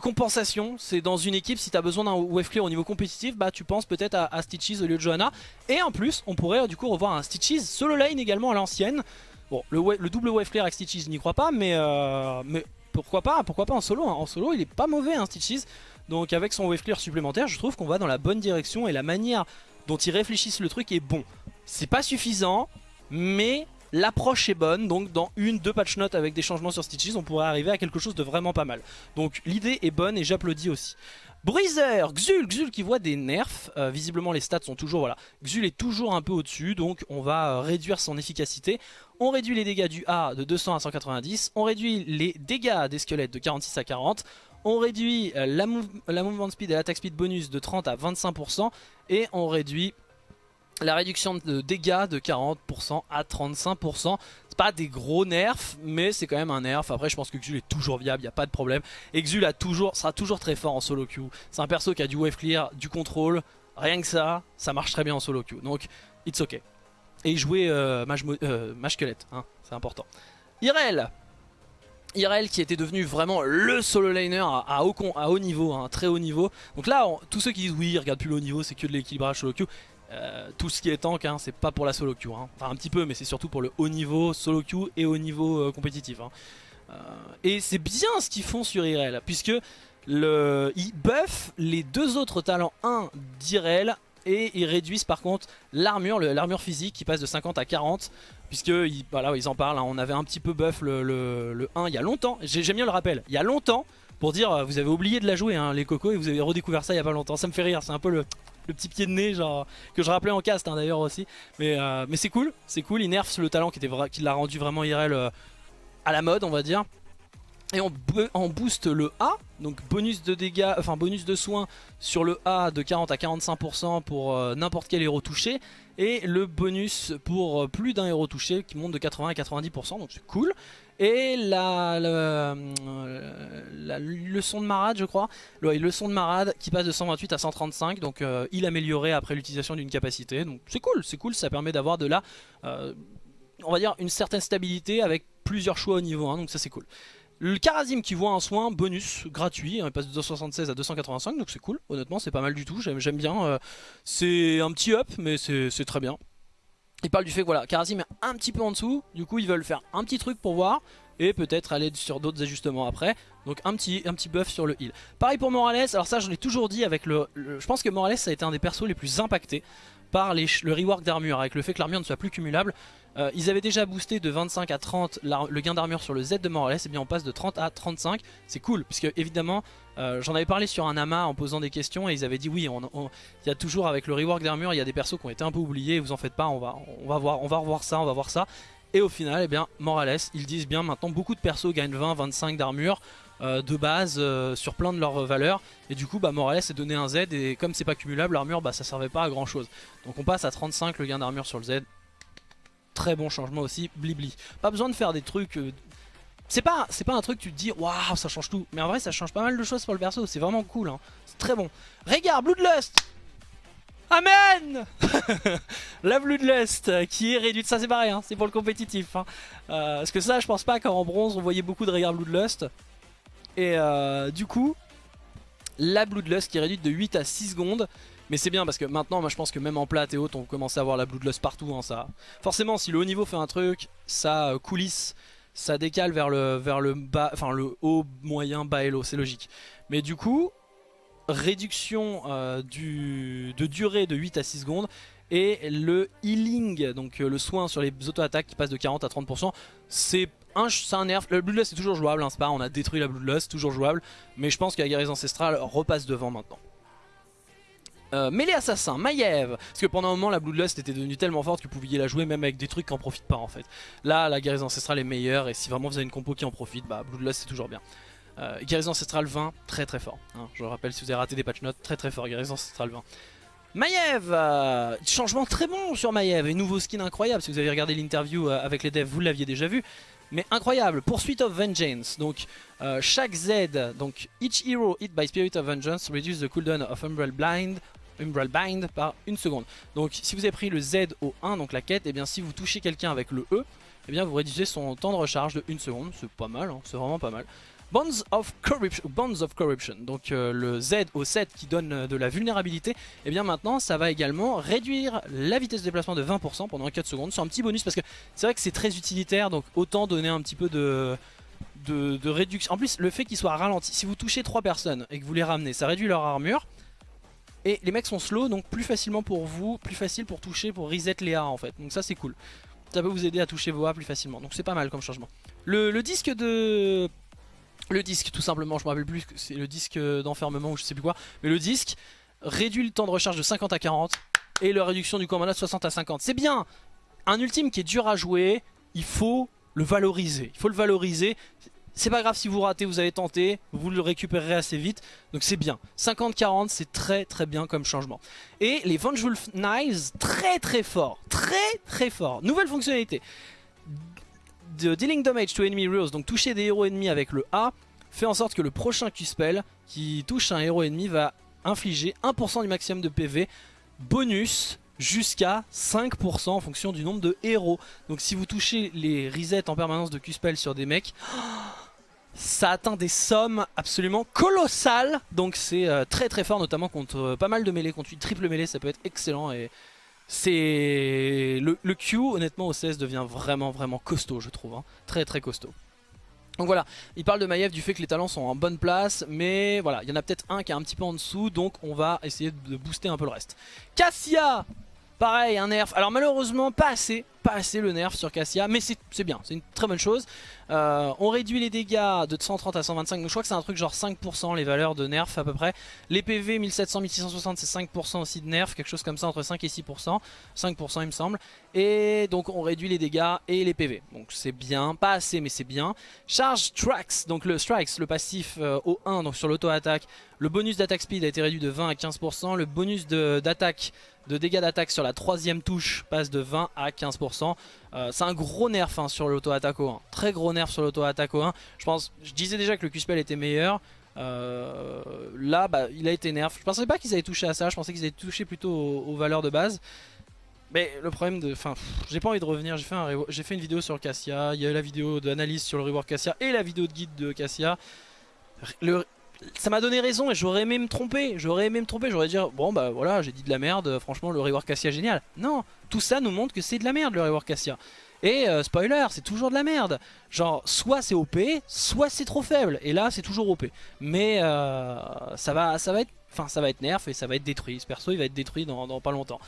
compensation. C'est dans une équipe, si tu as besoin d'un wave clear au niveau compétitif, bah tu penses peut-être à, Stitches au lieu de Johanna. Et en plus, on pourrait du coup revoir un Stitches solo lane également à l'ancienne. Bon, le, double wave clear avec Stitches, je n'y crois pas, mais, euh, mais pourquoi pas, pourquoi pas en solo. Hein. En solo, il est pas mauvais, hein, Stitches. Donc avec son wave clear supplémentaire, je trouve qu'on va dans la bonne direction et la manière dont ils réfléchissent le truc est bon. C'est pas suffisant, mais l'approche est bonne. Donc dans une, deux patch notes avec des changements sur Stitches, on pourrait arriver à quelque chose de vraiment pas mal. Donc l'idée est bonne et j'applaudis aussi. Breezer, Xul, Xul qui voit des nerfs, euh, visiblement les stats sont toujours, voilà, Xul est toujours un peu au-dessus, donc on va euh, réduire son efficacité. On réduit les dégâts du A de 200 à 190, on réduit les dégâts des squelettes de 46 à 40, on réduit euh, la, la movement speed et l'attack speed bonus de 30 à 25%, et on réduit la réduction de dégâts de 40% à 35%. C'est pas des gros nerfs, mais c'est quand même un nerf. Après, je pense que Xul est toujours viable, il n'y a pas de problème. Et Xul a toujours, sera toujours très fort en solo queue. C'est un perso qui a du wave clear, du contrôle. Rien que ça, ça marche très bien en solo queue. Donc, it's ok. Et jouait euh, Mage, euh, hein, c'est important. Irel Irel qui était devenu vraiment le solo laner à, haut, niveau, hein, très haut niveau. Donc là, tous ceux qui disent oui, regarde plus le haut niveau, c'est que de l'équilibrage solo queue. Euh, tout ce qui est tank, hein, c'est pas pour la solo queue. Hein. Enfin un petit peu, mais c'est surtout pour le haut niveau solo queue et haut niveau euh, compétitif. Euh, et c'est bien ce qu'ils font sur Irel, puisque ils buffent les deux autres talents 1 d'Irel et ils réduisent par contre l'armure, physique qui passe de 50 à 40 puisque ils, voilà, ils en parlent, hein. on avait un petit peu buff le, le 1 il y a longtemps, j'aime bien le rappel, il y a longtemps pour dire euh, vous avez oublié de la jouer hein, les cocos et vous avez redécouvert ça il y a pas longtemps. Ça me fait rire, c'est un peu le, petit pied de nez genre que je rappelais en cast hein, d'ailleurs aussi. Mais, euh, mais c'est cool, c'est cool, il nerfs le talent qui, était qui l'a rendu vraiment IRL euh, à la mode on va dire. Et on, on, booste le A, donc bonus de dégâts, enfin bonus de soins sur le A de 40 à 45% pour n'importe quel héros touché. Et le bonus pour plus d'un héros touché qui monte de 80 à 90%, donc c'est cool. Et la, la, leçon de marade je crois Le leçon de marade qui passe de 128 à 135 Donc euh, il amélioré après l'utilisation d'une capacité Donc c'est cool, c'est cool, ça permet d'avoir de la euh, On va dire une certaine stabilité avec plusieurs choix au niveau 1 Donc ça c'est cool le Karazim qui voit un soin bonus gratuit, hein, il passe de 276 à 285 donc c'est cool, honnêtement c'est pas mal du tout, j'aime bien, euh, c'est un petit up mais c'est très bien. Il parle du fait que voilà, Karazim est un petit peu en dessous, du coup ils veulent faire un petit truc pour voir et peut-être aller sur d'autres ajustements après. Donc un petit, un petit buff sur le heal. Pareil pour Morales, alors ça je l'ai toujours dit avec le, Je pense que Morales ça a été un des persos les plus impactés par les, le rework d'armure, avec le fait que l'armure ne soit plus cumulable. Euh, ils avaient déjà boosté de 25 à 30 le gain d'armure sur le Z de Morales, et bien on passe de 30 à 35. C'est cool, puisque évidemment, euh, j'en avais parlé sur un amas en posant des questions, et ils avaient dit oui, il y a toujours avec le rework d'armure, il y a des persos qui ont été un peu oubliés, vous en faites pas, on va, voir, revoir ça, on va voir ça. Et au final, eh bien, Morales, ils disent bien maintenant beaucoup de persos gagnent 20-25 d'armure. Euh, de base sur plein de leurs valeurs et du coup bah, Morales est donné un Z et comme c'est pas cumulable l'armure bah, ça servait pas à grand chose donc on passe à 35 le gain d'armure sur le Z très bon changement aussi, blibli. Pas besoin de faire des trucs... Euh, c'est pas, pas un truc tu te dis waouh ça change tout mais en vrai ça change pas mal de choses pour le perso c'est vraiment cool hein. c'est très bon regarde Bloodlust Amen La Bloodlust euh, qui est réduite, ça c'est pareil, hein, c'est pour le compétitif. Hein. Euh, parce que ça je pense pas qu'en bronze on voyait beaucoup de Regard Bloodlust. Et du coup, la Bloodlust qui est réduite de 8 à 6 secondes. Mais c'est bien parce que maintenant, moi je pense que même en plate et haute, on commence à avoir la Bloodlust partout. Hein, ça. Forcément, si le haut niveau fait un truc, ça euh, coulisse, ça décale vers le, bas, enfin le haut, moyen, bas et low, c'est logique. Mais du coup, réduction euh, de durée de 8 à 6 secondes et le healing, donc euh, le soin sur les auto-attaques qui passe de 40 à 30%, c'est un, un nerf. Le Bloodlust est toujours jouable, hein, pas on a détruit la Bloodlust, toujours jouable, mais je pense que la guérison ancestrale repasse devant maintenant. Euh, mêlée assassin, Maiev Parce que pendant un moment la Bloodlust était devenue tellement forte que vous pouviez la jouer même avec des trucs qui en profitent pas en fait. Là la guérison ancestrale est meilleure et si vraiment vous avez une compo qui en profite, bah Bloodlust c'est toujours bien. Euh, Guérison ancestrale 20, très très fort hein. Je rappelle si vous avez raté des patch notes, très très fort Guérison ancestrale 20 Maiev euh, Changement très bon sur Maiev et nouveau skin incroyable. Si vous avez regardé l'interview euh, avec les devs vous l'aviez déjà vu. Mais incroyable, Pursuit of Vengeance, donc chaque Z, donc each hero hit by Spirit of Vengeance reduce the cooldown of Umbral Blind Umbral Bind par une seconde. Donc si vous avez pris le Z au 1, donc la quête, et eh bien si vous touchez quelqu'un avec le E, et eh bien vous réduisez son temps de recharge de 1 seconde. C'est pas mal, hein, c'est vraiment pas mal. Bonds of Corruption, Bonds of Corruption donc euh, le Z au 7 qui donne euh, de la vulnérabilité, et eh bien maintenant ça va également réduire la vitesse de déplacement de 20% pendant 4 secondes. C'est un petit bonus parce que c'est vrai que c'est très utilitaire, donc autant donner un petit peu de, de, de réduction. En plus le fait qu'il soit ralenti, si vous touchez 3 personnes et que vous les ramenez, ça réduit leur armure. Et les mecs sont slow, donc plus facilement pour vous, plus facile pour toucher, pour reset les A en fait. Donc ça c'est cool. Ça peut vous aider à toucher vos A plus facilement. Donc c'est pas mal comme changement. Le, disque de... Le disque tout simplement, je me rappelle plus, c'est le disque d'enfermement ou je sais plus quoi. Mais le disque réduit le temps de recharge de 50 à 40 et la réduction du commandant de 60 à 50. C'est bien Un ultime qui est dur à jouer, il faut le valoriser. Il faut le valoriser. C'est pas grave si vous ratez, vous avez tenté, vous le récupérerez assez vite, donc c'est bien. 50-40, c'est très très bien comme changement. Et les Vengeful Knives, très très fort, très très fort. Nouvelle fonctionnalité. De dealing damage to enemy heroes, donc toucher des héros ennemis avec le A, fait en sorte que le prochain Q-Spell qui touche un héros ennemi va infliger 1% du maximum de PV, bonus jusqu'à 5% en fonction du nombre de héros. Donc si vous touchez les resets en permanence de Q-Spell sur des mecs ça atteint des sommes absolument colossales. Donc c'est euh, très très fort, notamment contre euh, pas mal de mêlées. Contre une triple mêlée, ça peut être excellent. Et c'est le, Q, honnêtement, au CS devient vraiment vraiment costaud, je trouve. Hein. Très très costaud. Donc voilà, il parle de Maiev du fait que les talents sont en bonne place, mais voilà, il y en a peut-être un qui est un petit peu en dessous, donc on va essayer de booster un peu le reste. Cassia Pareil, un nerf. Alors malheureusement, pas assez, pas assez le nerf sur Cassia, mais c'est bien, c'est une très bonne chose. Euh, on réduit les dégâts de 130 à 125, donc je crois que c'est un truc genre 5% les valeurs de nerf à peu près. Les PV 1700, 1660 c'est 5% aussi de nerf, quelque chose comme ça entre 5 et 6%, 5% il me semble. Et donc on réduit les dégâts et les PV, donc c'est bien, pas assez mais c'est bien. Charge Tracks, donc le Strikes, le passif euh, au 1 donc sur l'auto-attaque. Le bonus d'attaque speed a été réduit de 20 à 15%, le bonus d'attaque de dégâts d'attaque sur la troisième touche passe de 20 à 15%. Euh, c'est un gros nerf hein, sur l'auto-attaque au 1. Très gros nerf sur l'auto-attaque au 1. Je disais déjà que le Q-Spell était meilleur. Euh, là, bah, il a été nerf. Je pensais pas qu'ils avaient touché à ça. Je pensais qu'ils avaient touché plutôt aux, valeurs de base. Mais le problème de... Enfin, j'ai pas envie de revenir. J'ai fait, un, fait une vidéo sur Cassia. Il y a eu la vidéo d'analyse sur le rework Cassia et la vidéo de guide de Cassia. Ça m'a donné raison et j'aurais aimé me tromper. J'aurais aimé me tromper. J'aurais dit, bon bah voilà, j'ai dit de la merde. Franchement, le rework Cassia génial. Non, tout ça nous montre que c'est de la merde le rework Cassia. Et euh, spoiler, c'est toujours de la merde. Genre, soit c'est OP, soit c'est trop faible. Et là, c'est toujours OP. Mais euh, ça va, ça va être, enfin, ça va être nerf et ça va être détruit. Ce perso, il va être détruit dans, pas longtemps.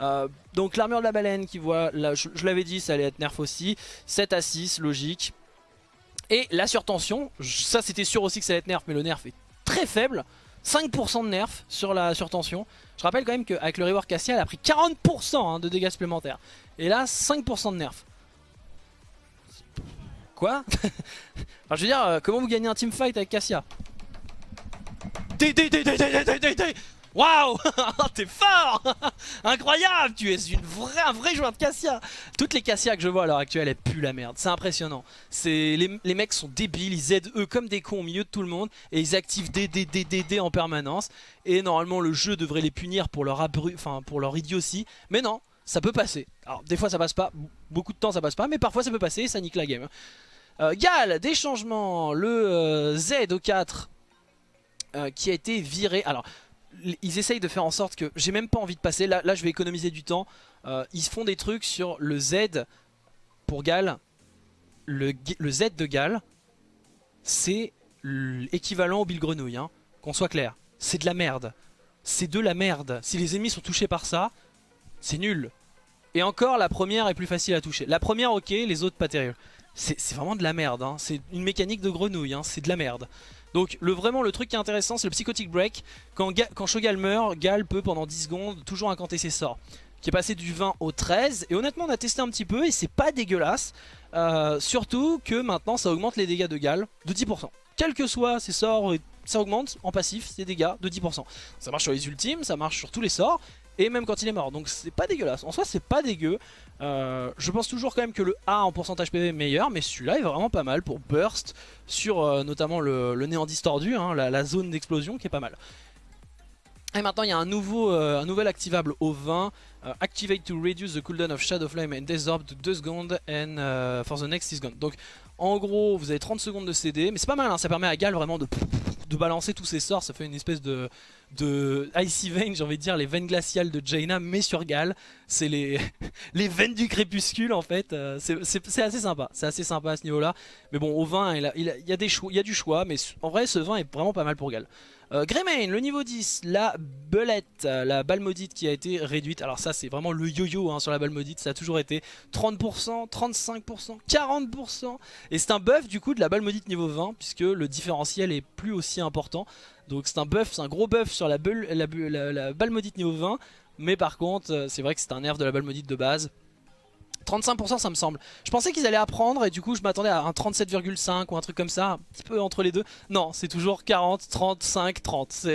Euh, donc l'armure de la baleine qui voit, là, je l'avais dit, ça allait être nerf aussi. 7 à 6, logique. Et la surtension, ça c'était sûr aussi que ça allait être nerf, mais le nerf est très faible. 5% de nerf sur la surtension. Je rappelle quand même qu'avec le rework Cassia, elle a pris 40% hein, de dégâts supplémentaires. Et là, 5% de nerf. Quoi Je veux dire, euh, comment vous gagnez un teamfight avec Cassia Waouh T'es fort Incroyable Tu es une vraie, un vrai joueur de Cassia Toutes les Cassia que je vois à l'heure actuelle, elles puent la merde. C'est impressionnant. Les, les mecs sont débiles, ils aident eux comme des cons au milieu de tout le monde et ils activent des en permanence. Et normalement le jeu devrait les punir pour leur, abru pour leur idiotie. Mais non, ça peut passer. Alors des fois ça passe pas, beaucoup de temps ça passe pas, mais parfois ça peut passer et ça nique la game. Euh, Gal, des changements, le euh, Z au 4 euh, qui a été viré. Alors ils essayent de faire en sorte que j'ai même pas envie de passer. Là, je vais économiser du temps. Euh, ils font des trucs sur le Z pour Gal. Le, Z de Gal, c'est l'équivalent au Bill Grenouille. Hein, Qu'on soit clair. C'est de la merde. C'est de la merde. Si les ennemis sont touchés par ça, c'est nul. Et encore, la première est plus facile à toucher. La première, ok, les autres, pas terrible. C'est vraiment de la merde. Hein. C'est une mécanique de grenouille. Hein. C'est de la merde. Donc le, vraiment le truc qui est intéressant c'est le Psychotic Break. Quand, Shogal meurt, Gal peut pendant 10 secondes toujours incanter ses sorts. Qui est passé du 20 au 13. Et honnêtement on a testé un petit peu et c'est pas dégueulasse. Euh, surtout que maintenant ça augmente les dégâts de Gal de 10%. Quels que soient ses sorts, ça augmente en passif ses dégâts de 10%. Ça marche sur les ultimes, ça marche sur tous les sorts et même quand il est mort. Donc c'est pas dégueulasse. En soi c'est pas dégueu. Euh, je pense toujours quand même que le A en pourcentage PV est meilleur, mais celui-là est vraiment pas mal pour burst sur euh, notamment le, néant distordu, hein, la, zone d'explosion qui est pas mal. Et maintenant il y a un, euh, nouvel activable au 20, Activate to reduce the cooldown of Shadow Flame and Desorb to 2 secondes and for the next 6 seconds. Donc en gros vous avez 30 secondes de CD, mais c'est pas mal, hein, ça permet à Gal vraiment de, de balancer tous ses sorts, ça fait une espèce de, de Icy Vein, j'ai envie de dire les veines glaciales de Jaina, mais sur Gal. C'est les, veines du crépuscule en fait. Euh, c'est assez sympa, c'est assez sympa à ce niveau-là. Mais bon, au vin, il, il, y a il y a du choix, mais en vrai, ce vin est vraiment pas mal pour Gal. Euh, Greymane, le niveau 10, la belette, la balle maudite qui a été réduite. Alors ça c'est vraiment le yo-yo hein, sur la balle maudite, ça a toujours été 30%, 35%, 40%. Et c'est un buff du coup de la balle maudite niveau 20 puisque le différentiel est plus aussi important. Donc c'est un buff, c'est un gros buff sur la, la, balle maudite niveau 20. Mais par contre, euh, c'est vrai que c'est un nerf de la balle maudite de base. 35% ça me semble. Je pensais qu'ils allaient apprendre et du coup je m'attendais à un 37,5 ou un truc comme ça, un petit peu entre les deux. Non, c'est toujours 40, 35, 30.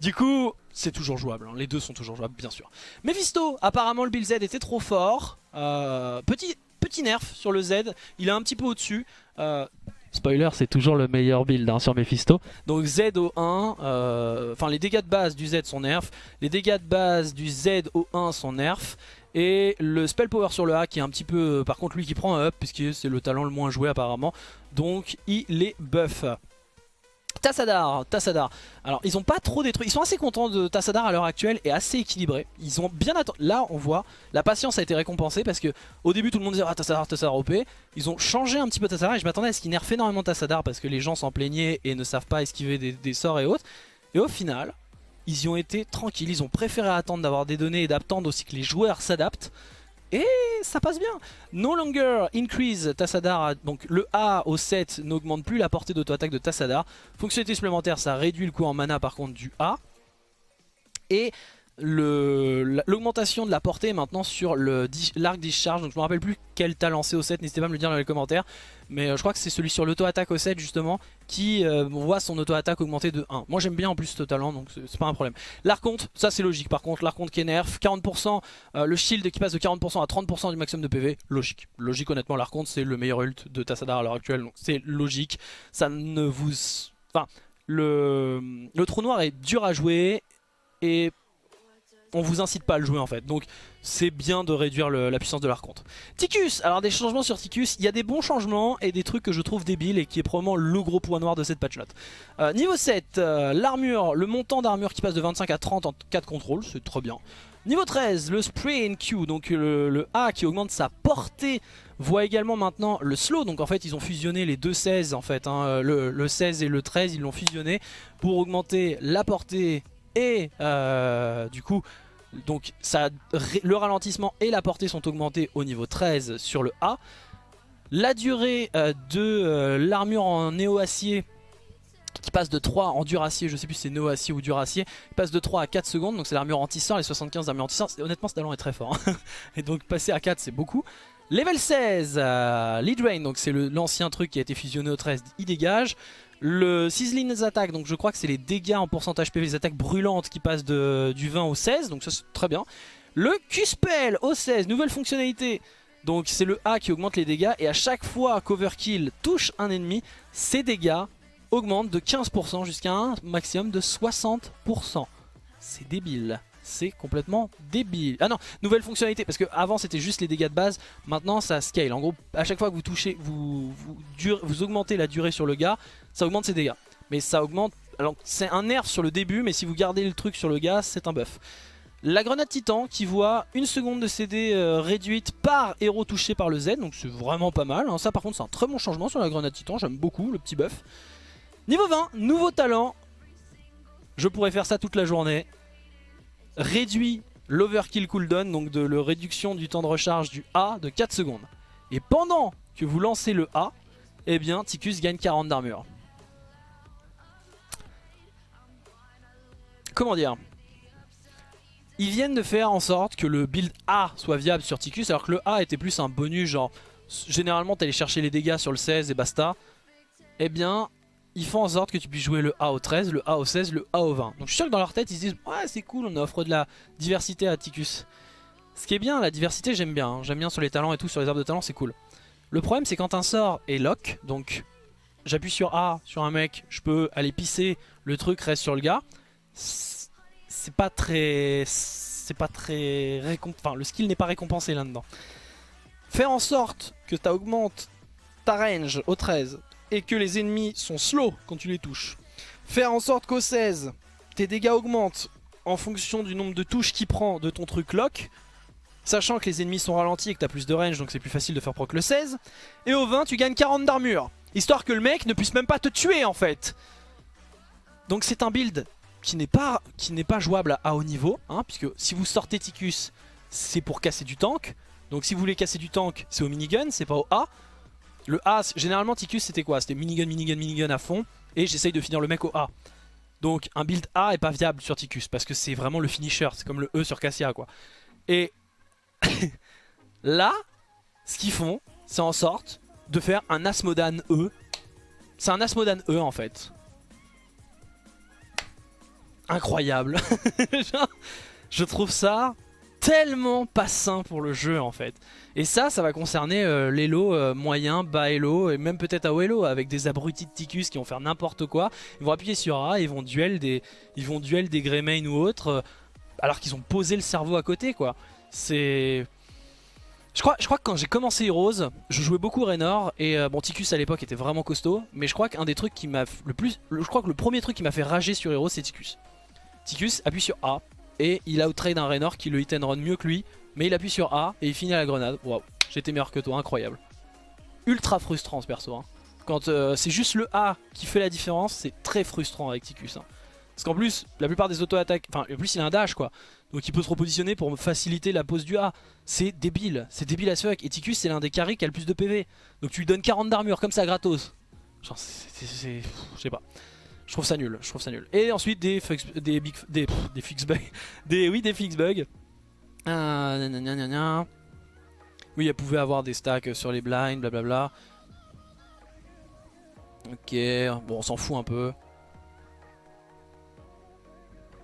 Du coup, c'est toujours jouable. Hein. Les deux sont toujours jouables, bien sûr. Mephisto, apparemment le build Z était trop fort. Euh, petit, nerf sur le Z, il est un petit peu au-dessus. Euh, Spoiler, c'est toujours le meilleur build hein, sur Mephisto. Donc Z au 1, euh, enfin les dégâts de base du Z sont nerfs, les dégâts de base du Z au 1 sont nerfs, et le spell power sur le A qui est un petit peu, euh, par contre lui qui prend un up, puisque c'est le talent le moins joué apparemment, donc il est buff. Tassadar, Tassadar. Alors ils ont pas trop détruit, ils sont assez contents de Tassadar à l'heure actuelle et assez équilibrés. Ils ont bien attendu, là on voit, la patience a été récompensée parce que au début tout le monde disait ah Tassadar, Tassadar OP. Ils ont changé un petit peu Tassadar et je m'attendais à ce qu'ils nerfent énormément Tassadar parce que les gens s'en plaignaient et ne savent pas esquiver des, sorts et autres. Et au final, ils y ont été tranquilles, ils ont préféré attendre d'avoir des données et d'attendre aussi que les joueurs s'adaptent. Et ça passe bien. No longer increase Tassadar. Donc le A au 7 n'augmente plus la portée d'auto-attaque de Tassadar. Fonctionnalité supplémentaire, ça réduit le coût en mana par contre du A. Et l'augmentation de la portée maintenant sur l'arc discharge. Donc je me rappelle plus quel talent c'est au 7, n'hésitez pas à me le dire dans les commentaires. Mais euh, je crois que c'est celui sur l'auto-attaque au 7 justement qui euh, voit son auto-attaque augmenter de 1. Moi j'aime bien en plus ce talent donc c'est pas un problème. L'arconte, ça c'est logique par contre, l'arconte qui est nerf, 40%, euh, le shield qui passe de 40% à 30% du maximum de PV, logique. Logique honnêtement, l'arconte c'est le meilleur ult de Tassadar à l'heure actuelle donc c'est logique. Ça ne vous... Enfin, le, le trou noir est dur à jouer et on vous incite pas à le jouer en fait. Donc c'est bien de réduire la puissance de l'arconte. Ticus, alors des changements sur Ticus, il y a des bons changements et des trucs que je trouve débiles et qui est probablement le gros point noir de cette patch note. Euh, niveau 7, euh, l'armure, le montant d'armure qui passe de 25 à 30 en 4 contrôles, c'est très bien. Niveau 13, le Spray and Q, donc le, A qui augmente sa portée, voit également maintenant le slow. Donc en fait ils ont fusionné les deux 16 en fait, hein. le, le 16 et le 13 ils l'ont fusionné pour augmenter la portée et euh, du coup donc ça, le ralentissement et la portée sont augmentés au niveau 13 sur le A. La durée euh, de euh, l'armure en néo-acier qui passe de 3 en dur-acier, je sais plus si c'est néo-acier ou dur-acier, passe de 3 à 4 secondes, donc c'est l'armure anti-sort, les 75 d'armure anti-sort, honnêtement ce talent est très fort, hein. et donc passer à 4 c'est beaucoup. Level 16, Lead Rain, donc c'est l'ancien truc qui a été fusionné au 13, il dégage. Le Sizzling attaques, donc je crois que c'est les dégâts en pourcentage PV, les attaques brûlantes qui passent de, du 20 au 16, donc ça c'est très bien. Le Q-Spell au 16, nouvelle fonctionnalité. Donc c'est le A qui augmente les dégâts et à chaque fois qu'Overkill touche un ennemi, ses dégâts augmentent de 15% jusqu'à un maximum de 60%. C'est débile c'est complètement débile. Ah non, nouvelle fonctionnalité, parce que avant c'était juste les dégâts de base, maintenant ça scale. En gros, à chaque fois que vous touchez, vous, vous, augmentez la durée sur le gars, ça augmente ses dégâts. Mais ça augmente, alors c'est un nerf sur le début, mais si vous gardez le truc sur le gars, c'est un buff. La grenade titan qui voit une seconde de CD euh, réduite par héros touché par le Z, donc c'est vraiment pas mal. Hein. Ça par contre c'est un très bon changement sur la grenade titan, j'aime beaucoup le petit buff. Niveau 20, nouveau talent. Je pourrais faire ça toute la journée réduit l'overkill cooldown, donc de la réduction du temps de recharge du A de 4 secondes. Et pendant que vous lancez le A, eh bien Ticus gagne 40 d'armure. Comment dire? Ils viennent de faire en sorte que le build A soit viable sur Ticus, alors que le A était plus un bonus, genre généralement t'allais chercher les dégâts sur le 16 et basta. Eh bien, ils font en sorte que tu puisses jouer le A au 13, le A au 16, le A au 20. Donc je suis sûr que dans leur tête ils se disent ouais c'est cool on offre de la diversité à Ticus. Ce qui est bien, la diversité j'aime bien, hein. j'aime bien sur les talents et tout, sur les arbres de talent c'est cool. Le problème c'est quand un sort est lock, donc j'appuie sur A sur un mec, je peux aller pisser, le truc reste sur le gars. C'est pas très... C'est pas très... Enfin le skill n'est pas récompensé là-dedans. Faire en sorte que tu augmentes ta range au 13 et que les ennemis sont slow quand tu les touches. Faire en sorte qu'au 16, tes dégâts augmentent en fonction du nombre de touches qu'il prend de ton truc lock, sachant que les ennemis sont ralentis et que tu as plus de range, donc c'est plus facile de faire proc le 16. Et au 20, tu gagnes 40 d'armure, histoire que le mec ne puisse même pas te tuer en fait. Donc c'est un build qui n'est pas, pas jouable à, haut niveau, hein, puisque si vous sortez Ticus, c'est pour casser du tank. Donc si vous voulez casser du tank, c'est au minigun, c'est pas au A. Le A, généralement Ticus c'était quoi? C'était minigun, minigun, minigun à fond. Et j'essaye de finir le mec au A. Donc un build A est pas viable sur Ticus parce que c'est vraiment le finisher. C'est comme le E sur Cassia quoi. Et là, ce qu'ils font, c'est en sorte de faire un Asmodan E. C'est un Asmodan E en fait. Incroyable. je trouve ça tellement pas sain pour le jeu en fait. Et ça, ça va concerner euh, l'Elo euh, moyen, bas Elo et même peut-être à haut avec des abrutis de Ticus qui vont faire n'importe quoi. Ils vont appuyer sur A, ils vont duel des, ils vont duel des Greymane ou autres euh, alors qu'ils ont posé le cerveau à côté quoi. C'est... Je crois, que quand j'ai commencé Heroes, je jouais beaucoup Raynor et euh, bon Ticus à l'époque était vraiment costaud, mais je crois qu'un des trucs qui m'a je crois que le premier truc qui m'a fait rager sur Heroes c'est Ticus. Ticus appuie sur A et il outrade un Raynor qui le hit and run mieux que lui, mais il appuie sur A et il finit à la grenade. Waouh, j'étais meilleur que toi, incroyable. Ultra frustrant ce perso. Hein. Quand euh, c'est juste le A qui fait la différence, c'est très frustrant avec Ticus. Hein. Parce qu'en plus, la plupart des auto-attaques, enfin en plus il a un dash quoi. Donc il peut se repositionner pour faciliter la pose du A. C'est débile, c'est débile à ce fuck. Et Ticus c'est l'un des carrés qui a le plus de PV. Donc tu lui donnes 40 d'armure comme ça gratos. Genre c'est... Je sais pas. Je trouve ça nul, je trouve ça nul. Et ensuite des big, des, des fix bugs. Des, oui des fix bugs. Euh, oui elle pouvait avoir des stacks sur les blinds, blablabla. Ok, bon on s'en fout un peu.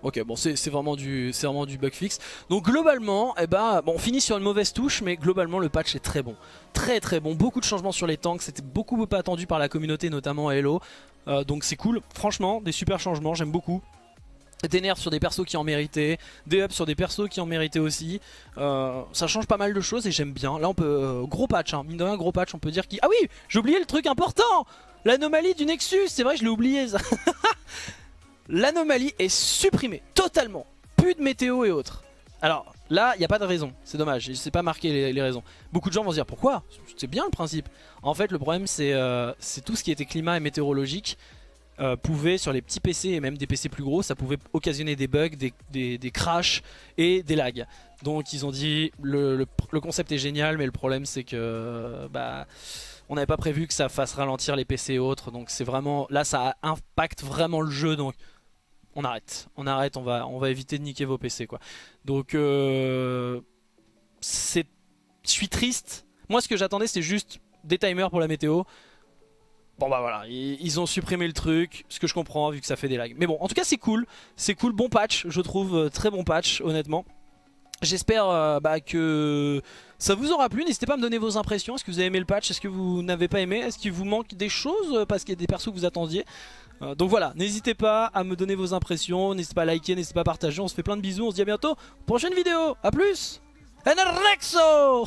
Ok, bon, c'est vraiment, du, vraiment du bug fixe. Donc globalement, eh ben, on finit sur une mauvaise touche, mais globalement le patch est très bon. Très très bon, beaucoup de changements sur les tanks, c'était beaucoup pas attendu par la communauté, notamment à Hello. Euh, donc c'est cool, franchement, des super changements, j'aime beaucoup. Des nerfs sur des persos qui en méritaient, des ups sur des persos qui en méritaient aussi. Euh, ça change pas mal de choses et j'aime bien. Là on peut... Euh, gros patch, hein, mine de rien, gros patch, on peut dire qui... Ah oui, j'ai oublié le truc important L'anomalie du Nexus, c'est vrai je l'ai oublié ça l'anomalie est supprimée totalement. Plus de météo et autres. Alors là, il n'y a pas de raison, c'est dommage, je sais pas marquer les, raisons. Beaucoup de gens vont se dire pourquoi? C'est bien le principe. En fait, le problème c'est euh, tout ce qui était climat et météorologique. Euh, pouvait sur les petits PC et même des PC plus gros ça pouvait occasionner des bugs, des, crashs et des lags donc ils ont dit le, concept est génial mais le problème c'est que bah on n'avait pas prévu que ça fasse ralentir les PC et autres donc c'est vraiment là ça impacte vraiment le jeu donc on arrête. On arrête, on va, on va éviter de niquer vos PC quoi. Donc euh, c'est, je suis triste. Moi ce que j'attendais c'était juste des timers pour la météo. Bon bah voilà, ils, ont supprimé le truc, ce que je comprends vu que ça fait des lags. Mais bon, en tout cas c'est cool, c'est cool, bon patch, je trouve, euh, très bon patch honnêtement. J'espère euh, bah, que ça vous aura plu, n'hésitez pas à me donner vos impressions, est-ce que vous avez aimé le patch, est-ce que vous n'avez pas aimé, est-ce qu'il vous manque des choses? Parce qu'il y a des persos que vous attendiez euh, donc voilà, n'hésitez pas à me donner vos impressions, n'hésitez pas à liker, n'hésitez pas à partager, on se fait plein de bisous, on se dit à bientôt, prochaine vidéo, à plus Enerrexo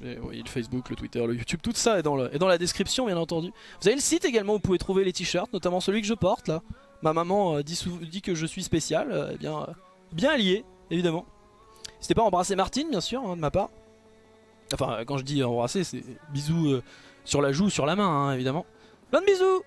oui, le Facebook, le Twitter, le YouTube, tout ça est dans, la description bien entendu. Vous avez le site également où vous pouvez trouver les t-shirts, notamment celui que je porte là. Ma maman euh, dit, que je suis spécial, euh, eh bien, bien lié, évidemment. N'hésitez pas à embrasser Martine, bien sûr, hein, de ma part. Enfin, quand je dis embrasser, c'est bisous sur la joue, sur la main, hein, évidemment. Plein de bisous